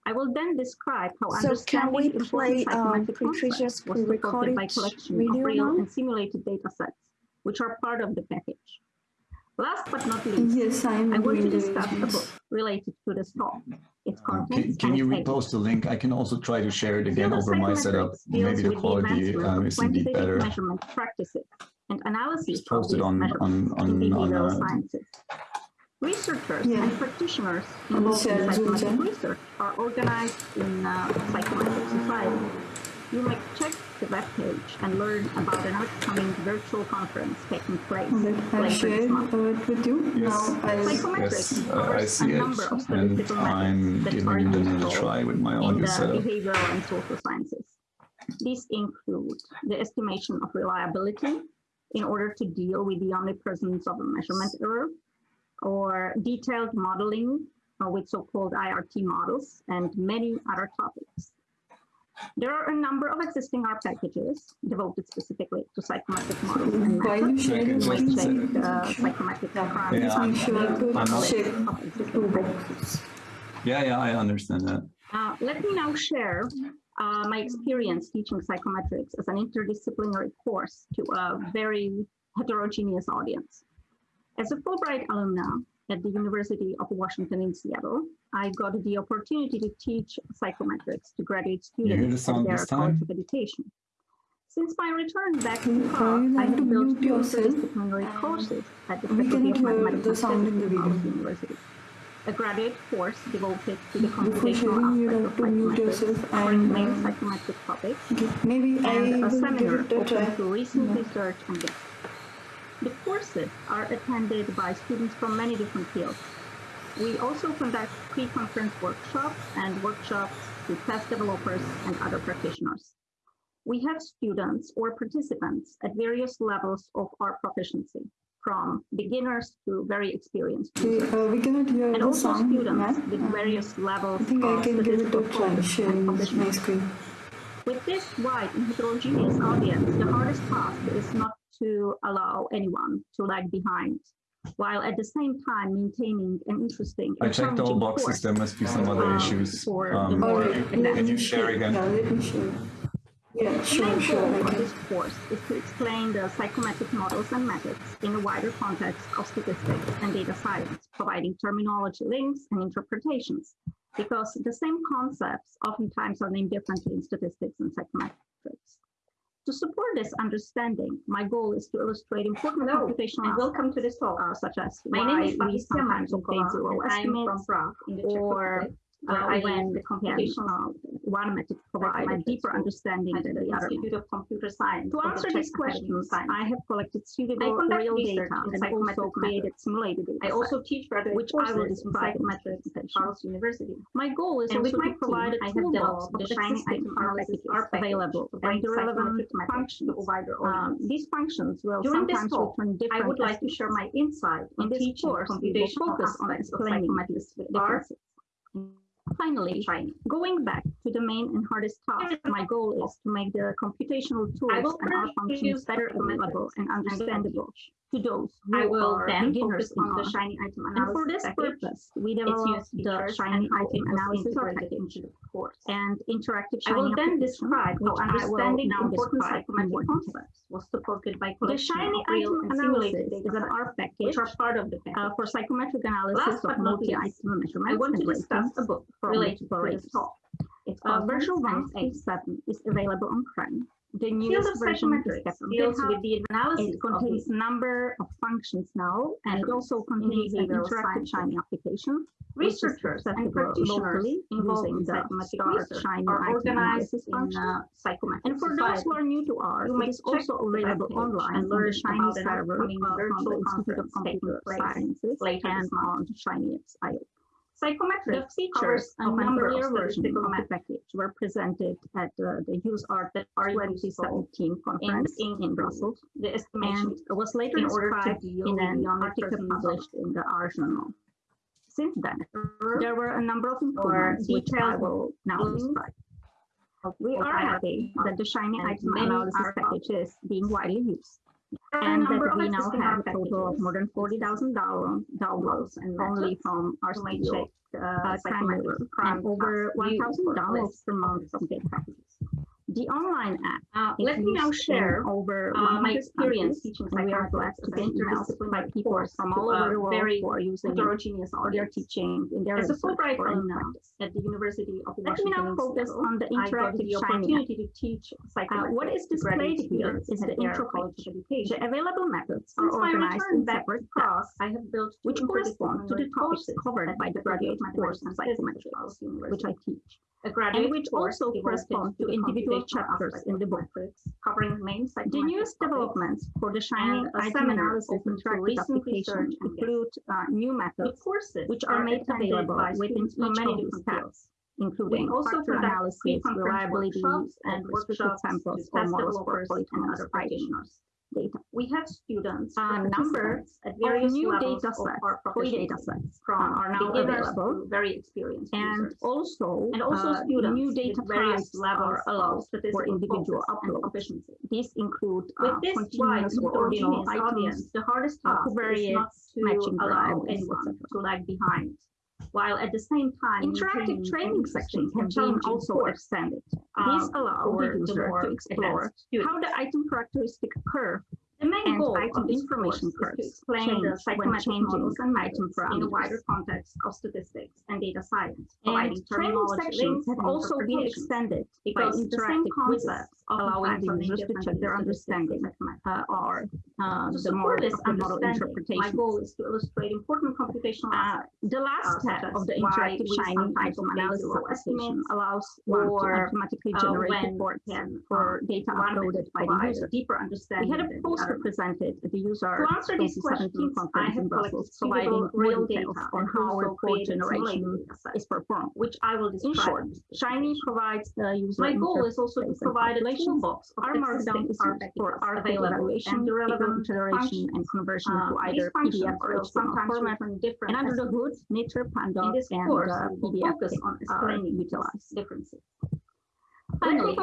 I will then describe how So can understanding we important play, um, psychometric Patricia's concepts was supported pre-recorded by collection of real now? and simulated data sets, which are part of the package. Last but not least, Yes, I am I want to doing the discuss book related to this talk, its Uh, Can, can you its aims. repost the link? I can also try to share it again over my setup. Maybe the quality advancement um, is indeed quantitative better. measurement practices and analysis Just of post it on, on, on, on behavioral uh, sciences. Researchers Yeah. and practitioners involved in share Zoom psychometric research are organized in uh, Psychometric Society. You may check the webpage and learn about an upcoming virtual conference taking place Okay, I'll later share this month. uh, it with you. Yes. Now I'll yes, uh, I see it, and I'm giving are it another useful try with my in audio the setup. behavioral and social sciences. These include the estimation of reliability in order to deal with the omnipresence of a measurement error, or detailed modeling uh, with so-called IRT models, and many other topics. There are a number of existing R packages devoted specifically to psychometric models and While you methods. share Okay, your You might just a screen, check the psychometric Yeah. background Yeah. sure I'm not- check of two existing packages. boxes. Yeah, yeah, I understand that. Uh, let me now share uh, my experience teaching psychometrics as an interdisciplinary course to a very heterogeneous audience. As a Fulbright alumna at the University of Washington in Seattle, I got the opportunity to teach psychometrics to graduate You hear the students sound at their this college time? accreditation. Since my return back to uh, Prague, I have to have built two yourself, interdisciplinary courses at the Faculty of Mathematics and sound in the Physics of University a graduate course devoted to the Before computational sharing, aspect of to mute psychometrics, yourself covering and main uh, psychometric topics, maybe and a seminar it open to recent Yeah. research and guests. The courses are attended by students from many different fields. We also conduct pre-conference workshops and workshops to test developers and other practitioners. We have students or participants at various levels of our proficiency, from beginners to very experienced Okay, uh, we cannot hear and the also sound, students Matt. with Uh, various levels I think I can give it a try sharing my screen. With this wide and heterogeneous audience, the hardest task is not to allow anyone to lag behind, while at the same time maintaining an interesting I checked all boxes. course. There must be some other um, issues. for the Um, more Alright, can you share again? Yeah, let me share. Yeah, The sure, main sure, goal I of this course is to explain the psychometric models and methods in a wider context of statistics and data science, providing terminology links and interpretations, because the same concepts oftentimes are named differently in statistics and psychometrics. To support this understanding, my goal is to illustrate important Hello, computational and welcome to this talk. uh, such as My name is we Patricia sometimes obtain zero I'm from estimates, Prague in the Czech or Republic, uh, I when the the computational one method provide a deeper understanding at than the the other. Institute of Computer Science. To answer these questions, I have collected suitable real data and also created simulated data I also teach graduate which I will courses in describe in my at. Charles University. My goal is And also to provide a toolbox of the Shiny Item Analysis package available and the relevant functions. to a wider Um, audience. these functions will During this sometimes talk, return different I would like to share my insight In on this teaching course, we will computational focus on of explaining psychometrics these with R differences. Finally, going back to the main and hardest task, my goal is to make the computational tools and our functions better available and understandable to those who I will are then beginners focus on the. Shiny Item analysis. And for this package, purpose, we developed the Shiny Item it Analysis package into the course. and interactive shiny I will then describe how which I will understanding important describe in more psychometric concepts was supported by The Shiny Item Analysis is an R package which are part of the package. uh, for psychometric analysis Last of but not least, I want to discuss a book related to this talk. Its Uh, Virtual version and 1 aims. 7 is available on CRAN. The newest of version is psychometrics kept deals GitHub. with the analysis It contains a number of functions now, and it also contains an interactive. Shiny application. Researchers and practitioners involved in the psychometric Shiny are organized in function. uh, psychometric And for those who are new to R, it is also available online and learn Shiny server from the Institute of Computer Sciences later and this month. On The features covers a of an number of of the package were presented at uh, the are useful 2017 conference in, include Brussels the estimation was later in order to described deal in an article published in the R journal. Since then, there were a number of improvements which I will now describe. We are happy that the Shiny Item Analysis package is being widely used and that we now have a total of more than 40,000 downloads and only from our state check uh, uh over one thousand dollars per month from state packages the online app. Uh, let me now share over uh, my experience teaching psychology to get interdisciplinary people from all over the world very who are using heterogeneous their teaching in their As a Fulbright now at the University of Washington, let me now focus on the interactive the opportunity to teach psychology. Uh, what is displayed here is the intro college education. The available methods are organized in separate class I have built which correspond to the topics covered by the graduate course in psychometrics, which I teach and which also correspond to individual chapters in the book, covering main The newest developments for the Shining uh, seminar open to recent research include uh, new methods, courses which are, made available within many many steps, including also for analysis, reliability, and workshop samples for models for and other practitioners data. We have students um, and numbers at various new levels data sets, of free data sets from are now available, very experienced and users. also and also uh, students new data various levels allows for individual upload efficiency. These include uh, with this wide or audience, the hardest uh, task is not to matching allow anyone to lag behind while at the same time interactive training, training sections have been also extended. These uh, allow the user to explore how the item characteristic curve the main goal of information course is to explain the psychometric models and items in the wider context of statistics and data science. And training sections have also been extended by the same concepts of allowing the users to check their understanding uh, or uh, um, the more this the model interpretation. My goal is to illustrate important computational uh, aspects. Uh, the last uh, step of the interactive shining item analysis estimation allows uh, for automatically generated reports for data uploaded by the user. Deeper understanding. We had a post represented at the user so 2017 conference in Brussels, providing real data on how report generation is performed, which I will describe. In short, Shiny provides the user My goal is also to provide a toolbox of R Markdown for our evaluation, the relevant generation and conversion uh, to either PDF or sometimes format from different. And under the hood, Nature, Pandoc, and uh, PDF focus on uh, explaining uh, utilize differences. Finally,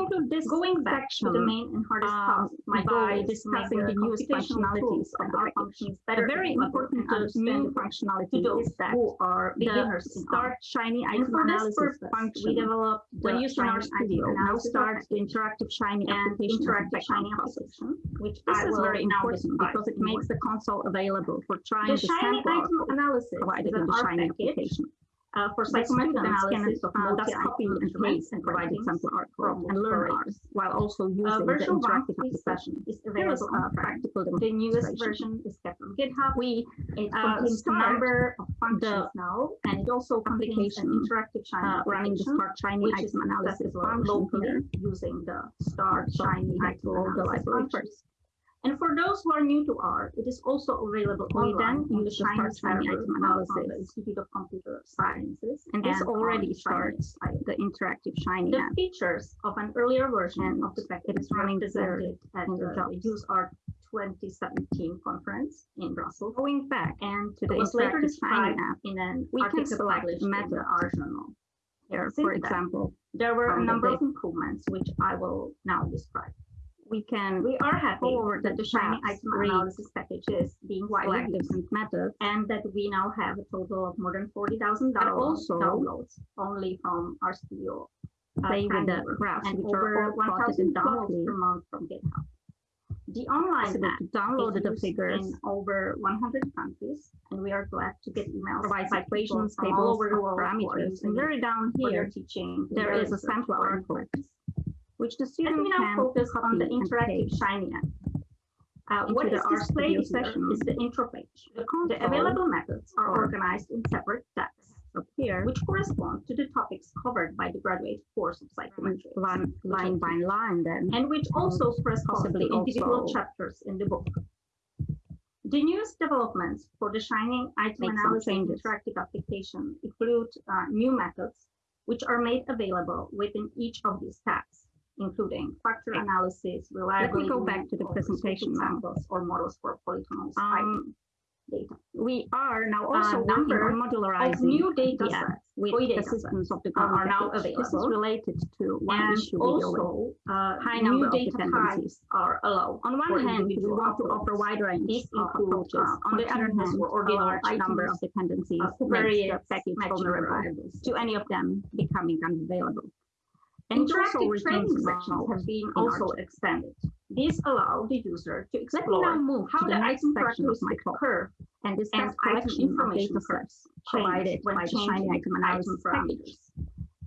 going back to the um, main and hardest um, part my by discussing the new functionalities of our functions that are very important new functionality to is that who are beginners the start shiny icon and for this function, we developed when you in RStudio. Now start the interactive shiny and interactive shiny application, which this is very important because it makes the console available for trying the shiny icon analysis provided in the shiny application uh, for psychometric analysis of uh, uh, that's copying and trace and providing example art from and learn while also uh, using uh, virtual the interactive session is available uh, on practical The newest version is kept on GitHub. We it uh, contains a number of functions now, and it also contains an interactive China uh, running the Start Shiny item analysis on locally using the Start Shiny item analysis first. And for those who are new to R, it is also available online in the Shiny Item Analysis the Institute of Computer Sciences, and this already starts the interactive Shiny The app. features of an earlier version of the package is running presented at the Use R 2017 conference in Brussels. Going back and to the was later app, in an we can select method art journal. Here, for example, there were a number of improvements which I will now describe we can we are happy forward that the shiny item analysis package is being widely different and that we now have a total of more than forty thousand dollars downloads only from RStudio uh, play with the graphs and which over one thousand dollars per month from github. The online map downloaded the figures in over 100 countries, and we are glad to get emails provides equations, tables, all over the world parameters. And very down here, teaching, there is a sample article which the student Let me now focus on the interactive Shiny uh, what is displayed is the intro page. The, the available methods are organized in separate tabs up here, which correspond to the topics covered by the graduate course of psychometrics. Line, line by line then. And which also correspond to individual also. chapters in the book. The newest developments for the Shiny Item Make Analysis Interactive Application include uh, new methods, which are made available within each of these tabs including factor analysis, Let me go back to the presentation now. examples or models for polynomials. Um, data. We are now also also working number modularizing of new data sets with free data assistance sets of the are now package. This is available. related to one and issue also uh, high new number of data dependencies. types are allowed. On one hand, we want to offer wide range This of includes, approaches. uh, On the other hand, or a large number of dependencies uh, the covariates, package vulnerable to any of them becoming unavailable. And Interactive training sections have been also expanded. These allow the user to explore now move how the item my characteristics occur and discuss and item collection information sets provided by the changing Shiny Item item Analysis package parameters.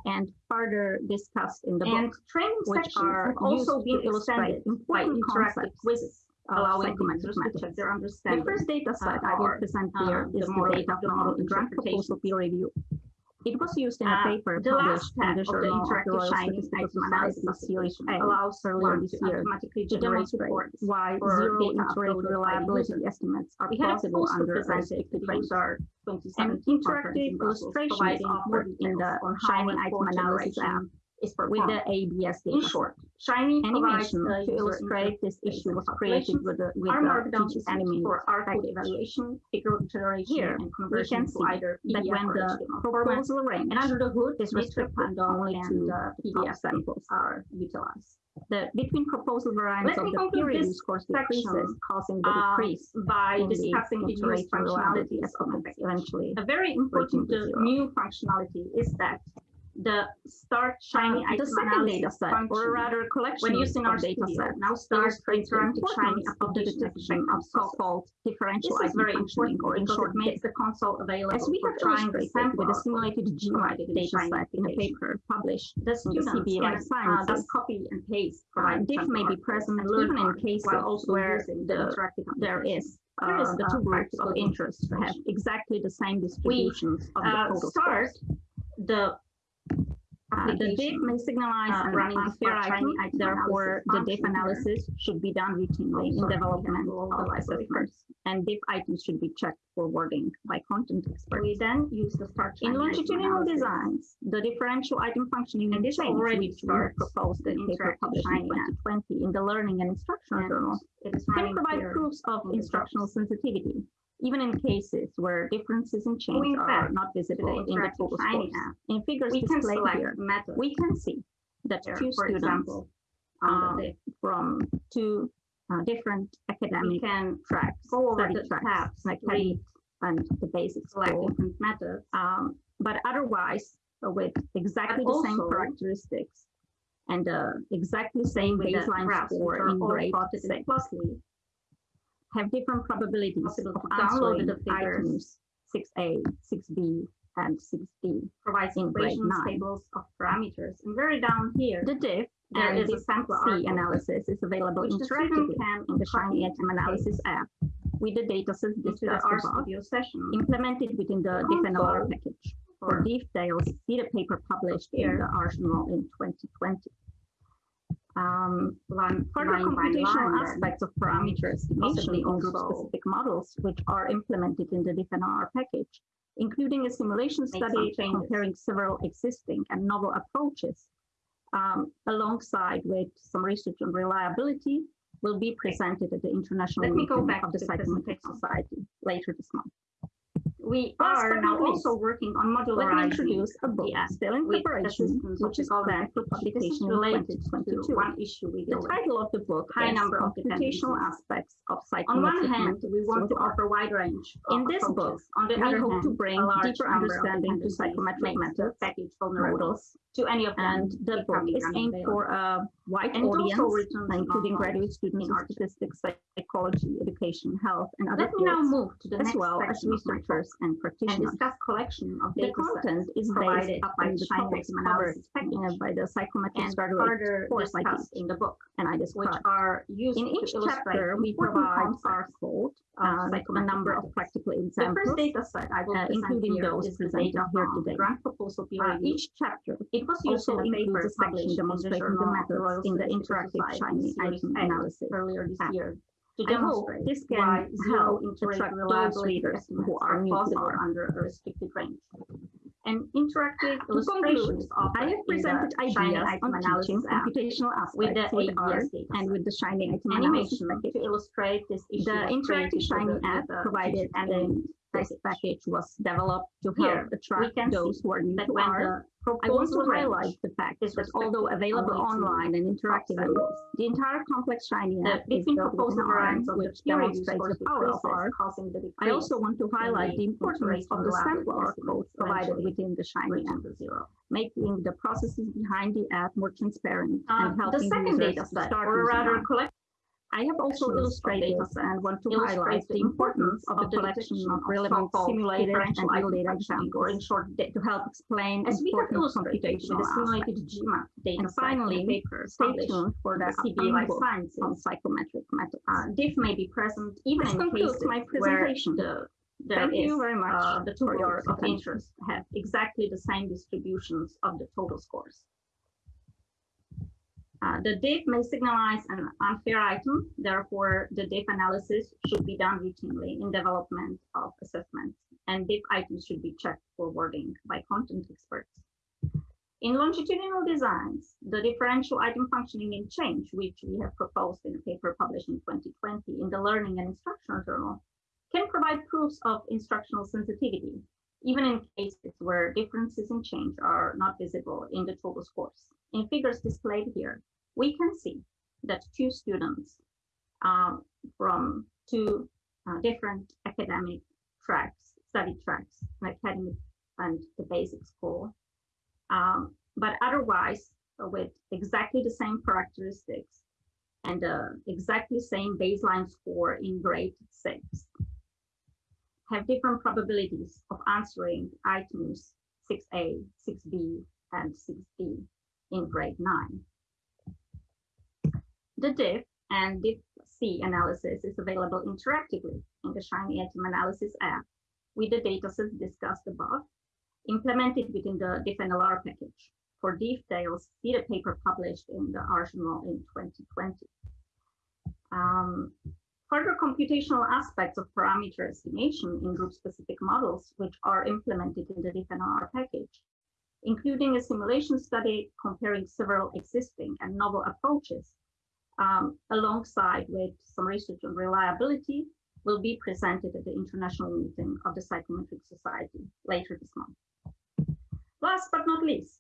and further discussed in the And book, training which sections are also being illustrated to illustrate extended by interactive quizzes, allowing the users to check their understanding. The first data set uh, I will present uh, here the the data from the grant proposal peer review. It was used in a Uh, paper the published last in the Journal of the interactive Royal Statistical Society analysis Series application A allows earlier this year automatically to demonstrate why zero data interest uploaded by the reliability estimates are also under restricted the An interactive illustration is providing more offered in the on how Shiny report Item Analysis app is with the ABS In short, Shiny Animation to illustrate this issue was created with the, with the Teachers for R code package. evaluation, figure generation, Here, and conversion to either that when the proposal range And under the hood, is metric restricted window only and to uh, the PDF samples are utilized. The between proposal variants Let of the conclude peer review this scores section, decreases, causing the um, decrease by in discussing the new functionality reliability functionalities of the estimates package. eventually. A very important uh, new functionality is that the start shiny Uh, item the second data set, or rather collection when using our data studio. sets, now starts the illustrates the shiny of the application detection of so-called differential This is very important or in because short, it makes the console available As we have trying illustrated sample with a simulated provided data set in a paper published The in students can Life uh, Sciences, just copy and paste uh, diff may be present even in cases where the there is Here is uh, the the two uh, groups of interest have exactly the same distributions of the uh, start. The Uh, the application, may signalize uh, running the unfair Smart item, item therefore the here. analysis should be done routinely in sorry, we development of assessments. And diff items should be checked for wording by content experts. we then use the start In longitudinal designs, the differential item functioning And may this already proposed in paper published in 2020 in the Learning and Instructional And Journal, can provide proofs of instructional sensitivity, even in cases where differences in change are not visible in the total scores. In figures We can displayed here, methods. we can see that here, two for students example, uh, from two uh, different we academic can tracks, study the tracks, tabs, like read, and the basic select school, different methods. um, but otherwise uh, with exactly But the same characteristics and uh, exactly same baseline score in all grade six, have different probabilities of to download answering the figures. items 6A, 6B, and 6D. provides equations, tables of parameters. And very down here, The diff there and is a sample C analysis is available which the student interactively can in the Shiny Item Analysis app with the datasets discussed R above, Studio session. implemented within the DiffNLR package. For details, see the paper published in the Arsenal in 2020. Um, line, Further line computational aspects of parameters, possibly also group-specific models, which are implemented in the DiffNR package, including a simulation study comparing several existing and novel approaches, um, alongside with some research on reliability, will be presented at the International Let me go Meeting back of the to the Psychometric presentation. Society later this month. We are now also working on Let me modularizing introduce a book still in preparation, which is planned for Package. This is publication related to one issue we The title of the book High number of Computational. Aspects of On one hand, we want to offer wide range of In this book. On the we other hope hand, to bring a deeper understanding to psychometric methods, package vulnerable models, to any of them and the book is aimed for a wide And audience, including graduate students in statistics, psychology, education, health, and other Let me now fields, move to the as next well as section of my talk researchers and and practitioners. discuss collection of The data content is based provided upon by the the topics covered uh, by the psychometric and graduate course in the book, and I which are used In each chapter, we provide our code of and a number of practical The examples. first data set I will uh, including those the presented here today. grant proposal Uh, each chapter It was used also in a paper section demonstrating the Journal of the Royal methods in the interactive Shiny item analysis. earlier this year to demonstrate this why can zero help attract those readers who are new R. under a restricted range. and interactive illustrations of I have presented ideas on teaching computational aspects with the R and with the Shiny item animation to illustrate this issue. The interactive Shiny app provided then this package. was developed to help we attract those who are new That to R. I want to highlight the fact that although available online and interactively, samples. the entire complex Shiny app is built proposal within R, variants of the which demonstrates the power of R. causing the I also want to highlight the importance of the sample R reliability code provided within the Shiny app, making the processes behind the app more transparent Uh, and the helping users data to set, start or rather collect I have also illustrated and want to highlight the the importance of the the collection of relevant simulated and differential real data functioning, or in examples short, to help explain As we have illustrated with the simulated. GMAT data And finally, the Stay tuned for the the CB Life book Sciences. on psychometric methods. Uh, diff may be present even This in cases my where presentation. the there Thank you very much uh, the two for of interest have exactly the same distributions of the total scores. Uh, the diff may signalize an unfair item, therefore the diff analysis should be done routinely in development of assessments, and diff items should be checked for wording by content experts. In longitudinal designs, the differential item functioning in change, which we have proposed in a paper published in 2020 in the Learning and Instructional Journal, can provide proofs of instructional sensitivity, even in cases where differences in change are not visible in the total scores. In figures displayed here, we can see that two students um, from two uh, different academic tracks, study tracks, an academic and the basic school, um, but otherwise uh, with exactly the same characteristics and uh, exactly same baseline score in grade six have different probabilities of answering items 6A, 6B, and 6D in grade 9. The diff and diff-C analysis is available interactively in the Shiny Item Analysis app with the datasets discussed above, implemented within the diff-NLR package. For diff details see the paper published in the Journal in 2020. Um, Further computational aspects of parameter estimation in group-specific models, which are implemented in the DiffNR package, including a simulation study comparing several existing and novel approaches, um, alongside with some research on reliability, will be presented at the international meeting of the Psychometric Society later this month. Last but not least,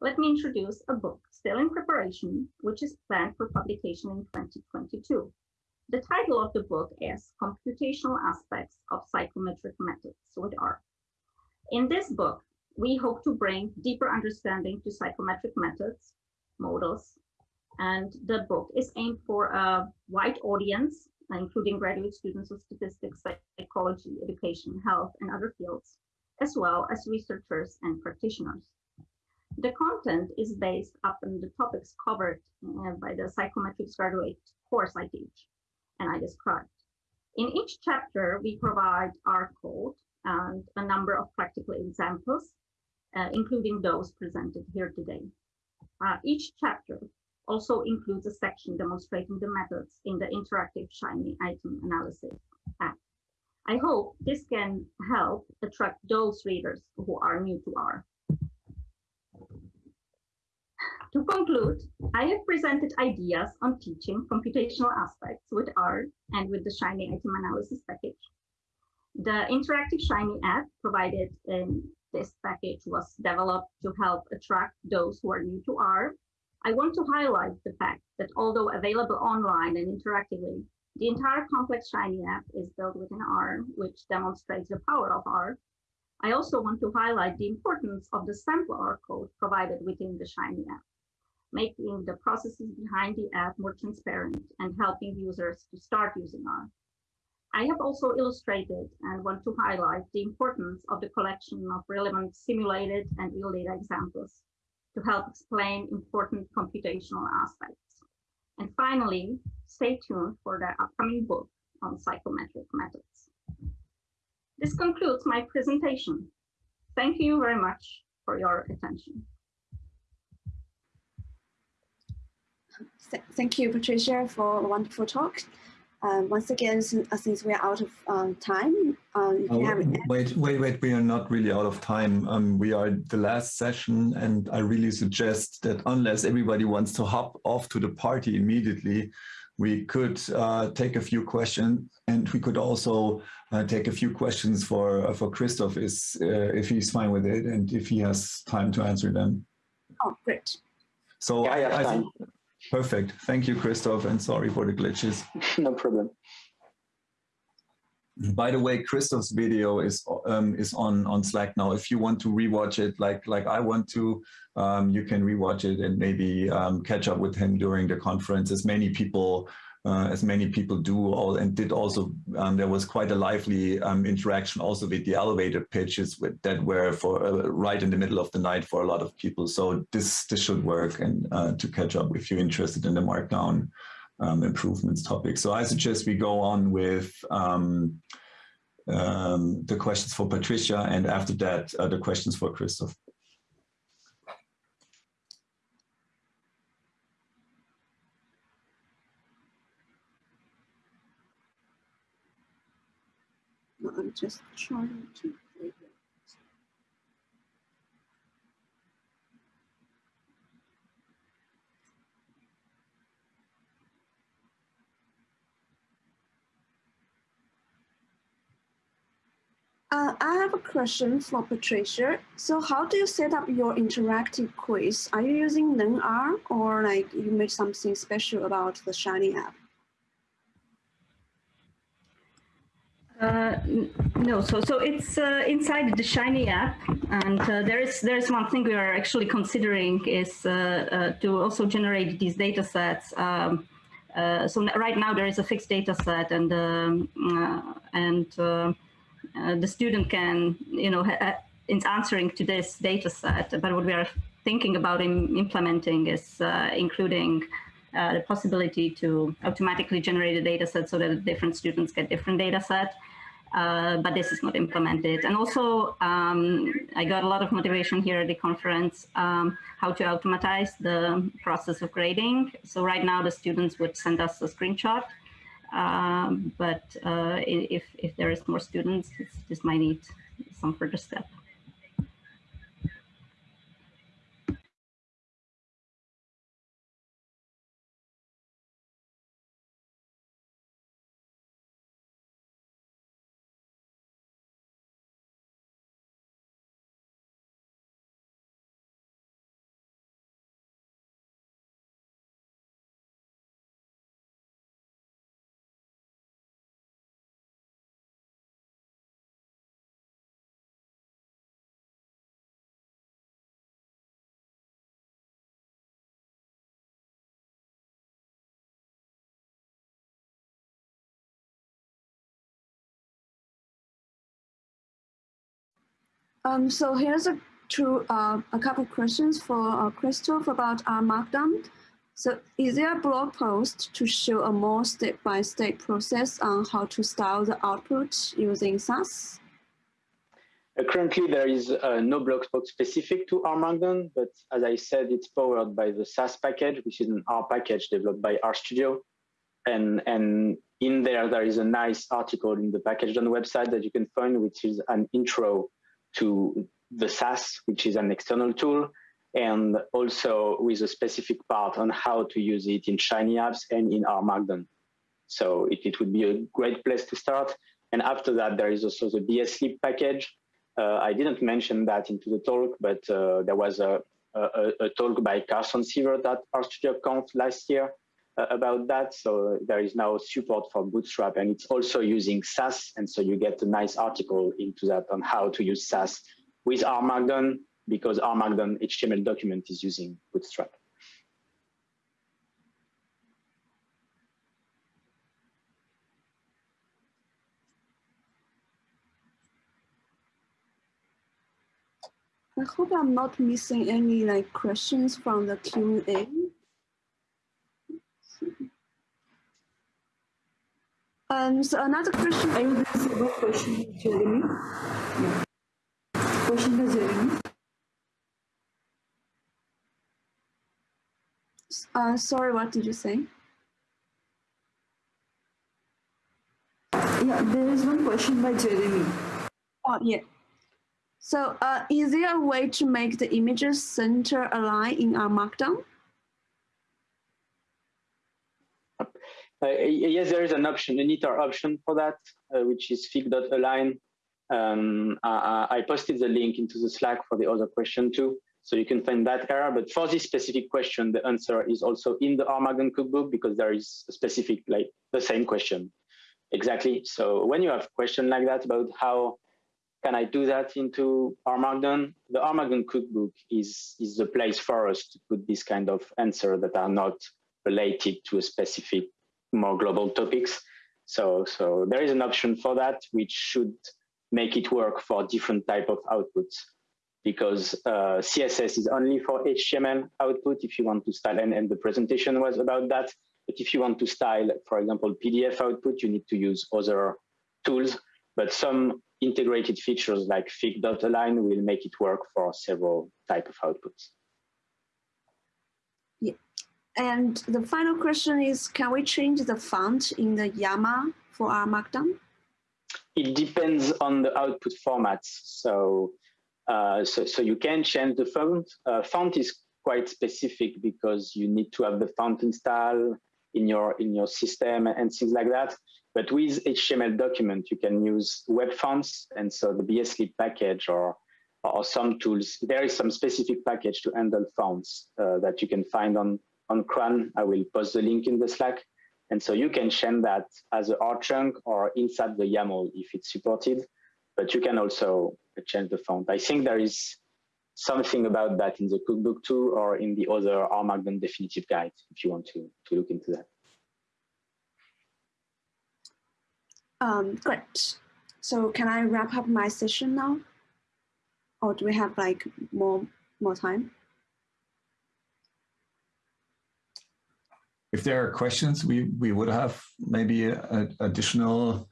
let me introduce a book still in preparation, which is planned for publication in 2022. The title of the book is Computational Aspects of Psychometric Methods with R. In this book, we hope to bring deeper understanding to psychometric methods, models, and the book is aimed for a wide audience, including graduate students of statistics, psychology, education, health, and other fields, as well as researchers and practitioners. The content is based upon the topics covered uh, by the psychometrics graduate course I teach and I described. In each chapter, we provide our code and a number of practical examples, uh, including those presented here today. Uh, each chapter also includes a section demonstrating the methods in the interactive Shiny item analysis app. I hope this can help attract those readers who are new to R. To conclude, I have presented ideas on teaching computational aspects with R and with the Shiny item analysis package. The interactive Shiny app provided in this package was developed to help attract those who are new to R. I want to highlight the fact that although available online and interactively, the entire complex Shiny app is built within R, which demonstrates the power of R. I also want to highlight the importance of the sample R code provided within the Shiny app making the processes behind the app more transparent and helping users to start using R. I have also illustrated and want to highlight the importance of the collection of relevant simulated and real data examples to help explain important computational aspects. And finally, stay tuned for the upcoming book on psychometric methods. This concludes my presentation. Thank you very much for your attention. Th thank you, Patricia, for a wonderful talk. Um, once again, since, uh, since we're out of um, time, um, oh, wait, wait, wait, we are not really out of time. Um, we are the last session and I really suggest that unless everybody wants to hop off to the party immediately, we could uh, take a few questions and we could also uh, take a few questions for uh, for Christoph is uh, if he's fine with it and if he has time to answer them. Oh, great. So yeah, I, have I time. Perfect. Thank you, Christoph, and sorry for the glitches. (laughs) no problem. By the way, Christoph's video is um, is on on Slack now. If you want to rewatch it, like like I want to, um, you can rewatch it and maybe um, catch up with him during the conference. As many people uh, as many people do all and did also um, there was quite a lively um, interaction also with the elevator pitches with, that were for uh, right in the middle of the night for a lot of people so this this should work and uh, to catch up if you're interested in the markdown um, improvements topic so I suggest we go on with um, um, the questions for Patricia and after that uh, the questions for Christoph. I'm just trying to Uh, I have a question for Patricia. So how do you set up your interactive quiz? Are you using learnr or like you made something special about the Shiny app? Uh, no, so so it's uh, inside the Shiny app, and uh, there is there is one thing we are actually considering is uh, uh, to also generate these data sets. Um, so right now there is a fixed data set, and um, and the student can you know it's answering to this data set. But what we are thinking about in implementing is including uh, the possibility to automatically generate a data set so that different students get different data set. Uh, but this is not implemented. And also, um, I got a lot of motivation here at the conference, um, how to automatize the process of grading. So right now the students would send us a screenshot, um, but uh, if, if there is more students, this might need some further step. Um, so here's a uh, a couple of questions for uh, Christoph about R Markdown. So is there a blog post to show a more step-by-step -step process on how to style the output using Sass? Uh, currently, there is uh, no blog post specific to R Markdown, but as I said, it's powered by the Sass package, which is an R package developed by RStudio. And, and in there, there is a nice article in the package on the website that you can find, which is an intro to the Sass, which is an external tool, and also with a specific part on how to use it in Shiny apps and in R Markdown. So it, it would be a great place to start. And after that, there is also the BSLib package. Uh, I didn't mention that into the talk, but uh, there was a, a, a, talk by Carson Sievert at RStudioConf last year about that. So there is now support for Bootstrap and it's also using Sass. And so you get a nice article into that on how to use Sass with R Markdown because R Markdown HTML document is using Bootstrap. I hope I'm not missing any like questions from the Q&A. Um, so another question. I will ask a question, Jeremy. Yeah. Question by Jeremy. Uh, sorry, what did you say? Yeah, there is one question by Jeremy. Oh, yeah. So uh, is there a way to make the images center align in R Markdown? Uh, yes, there is an option, an knitr option for that, uh, which is fig.align. Um, I, I, posted the link into the Slack for the other question too, so you can find that error. But for this specific question, the answer is also in the Markdown cookbook because there is a specific, like the same question. Exactly. So when you have a question like that about how can I do that into Markdown, the Markdown cookbook is, is the place for us to put this kind of answer that are not related to a specific more global topics. So, so there is an option for that, which should make it work for different type of outputs because uh, CSS is only for HTML output if you want to style, and, and the presentation was about that. But if you want to style, for example, PDF output, you need to use other tools. But some integrated features like fig.align will make it work for several type of outputs. And the final question is, can we change the font in the YAML for R Markdown? It depends on the output formats. So, uh, so, so you can change the font. Uh, font is quite specific because you need to have the font installed in your in your system and things like that. But with HTML document, you can use web fonts, and so the BSLib package or or some tools. There is some specific package to handle fonts uh, that you can find on on CRAN. I will post the link in the Slack. And so you can change that as a R chunk or inside the YAML if it's supported, but you can also change the font. I think there is something about that in the cookbook too, or in the other R Markdown definitive guide, if you want to, to look into that. Um, great. So can I wrap up my session now? Or do we have like more, more time? If there are questions, we, we would have maybe an additional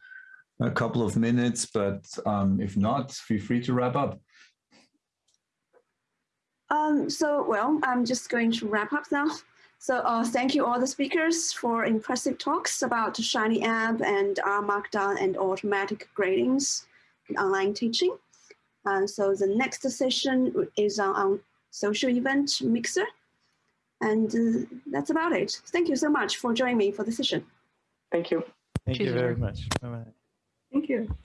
a couple of minutes, but um, if not, feel free to wrap up. Um, so, well, I'm just going to wrap up now. So uh, thank you all the speakers for impressive talks about Shiny app and R Markdown and automatic gradings in online teaching. Uh, so the next session is on, on social event mixer. And uh, that's about it. Thank you so much for joining me for the session. Thank you. Thank Cheers. you very much. Bye-bye. Thank you.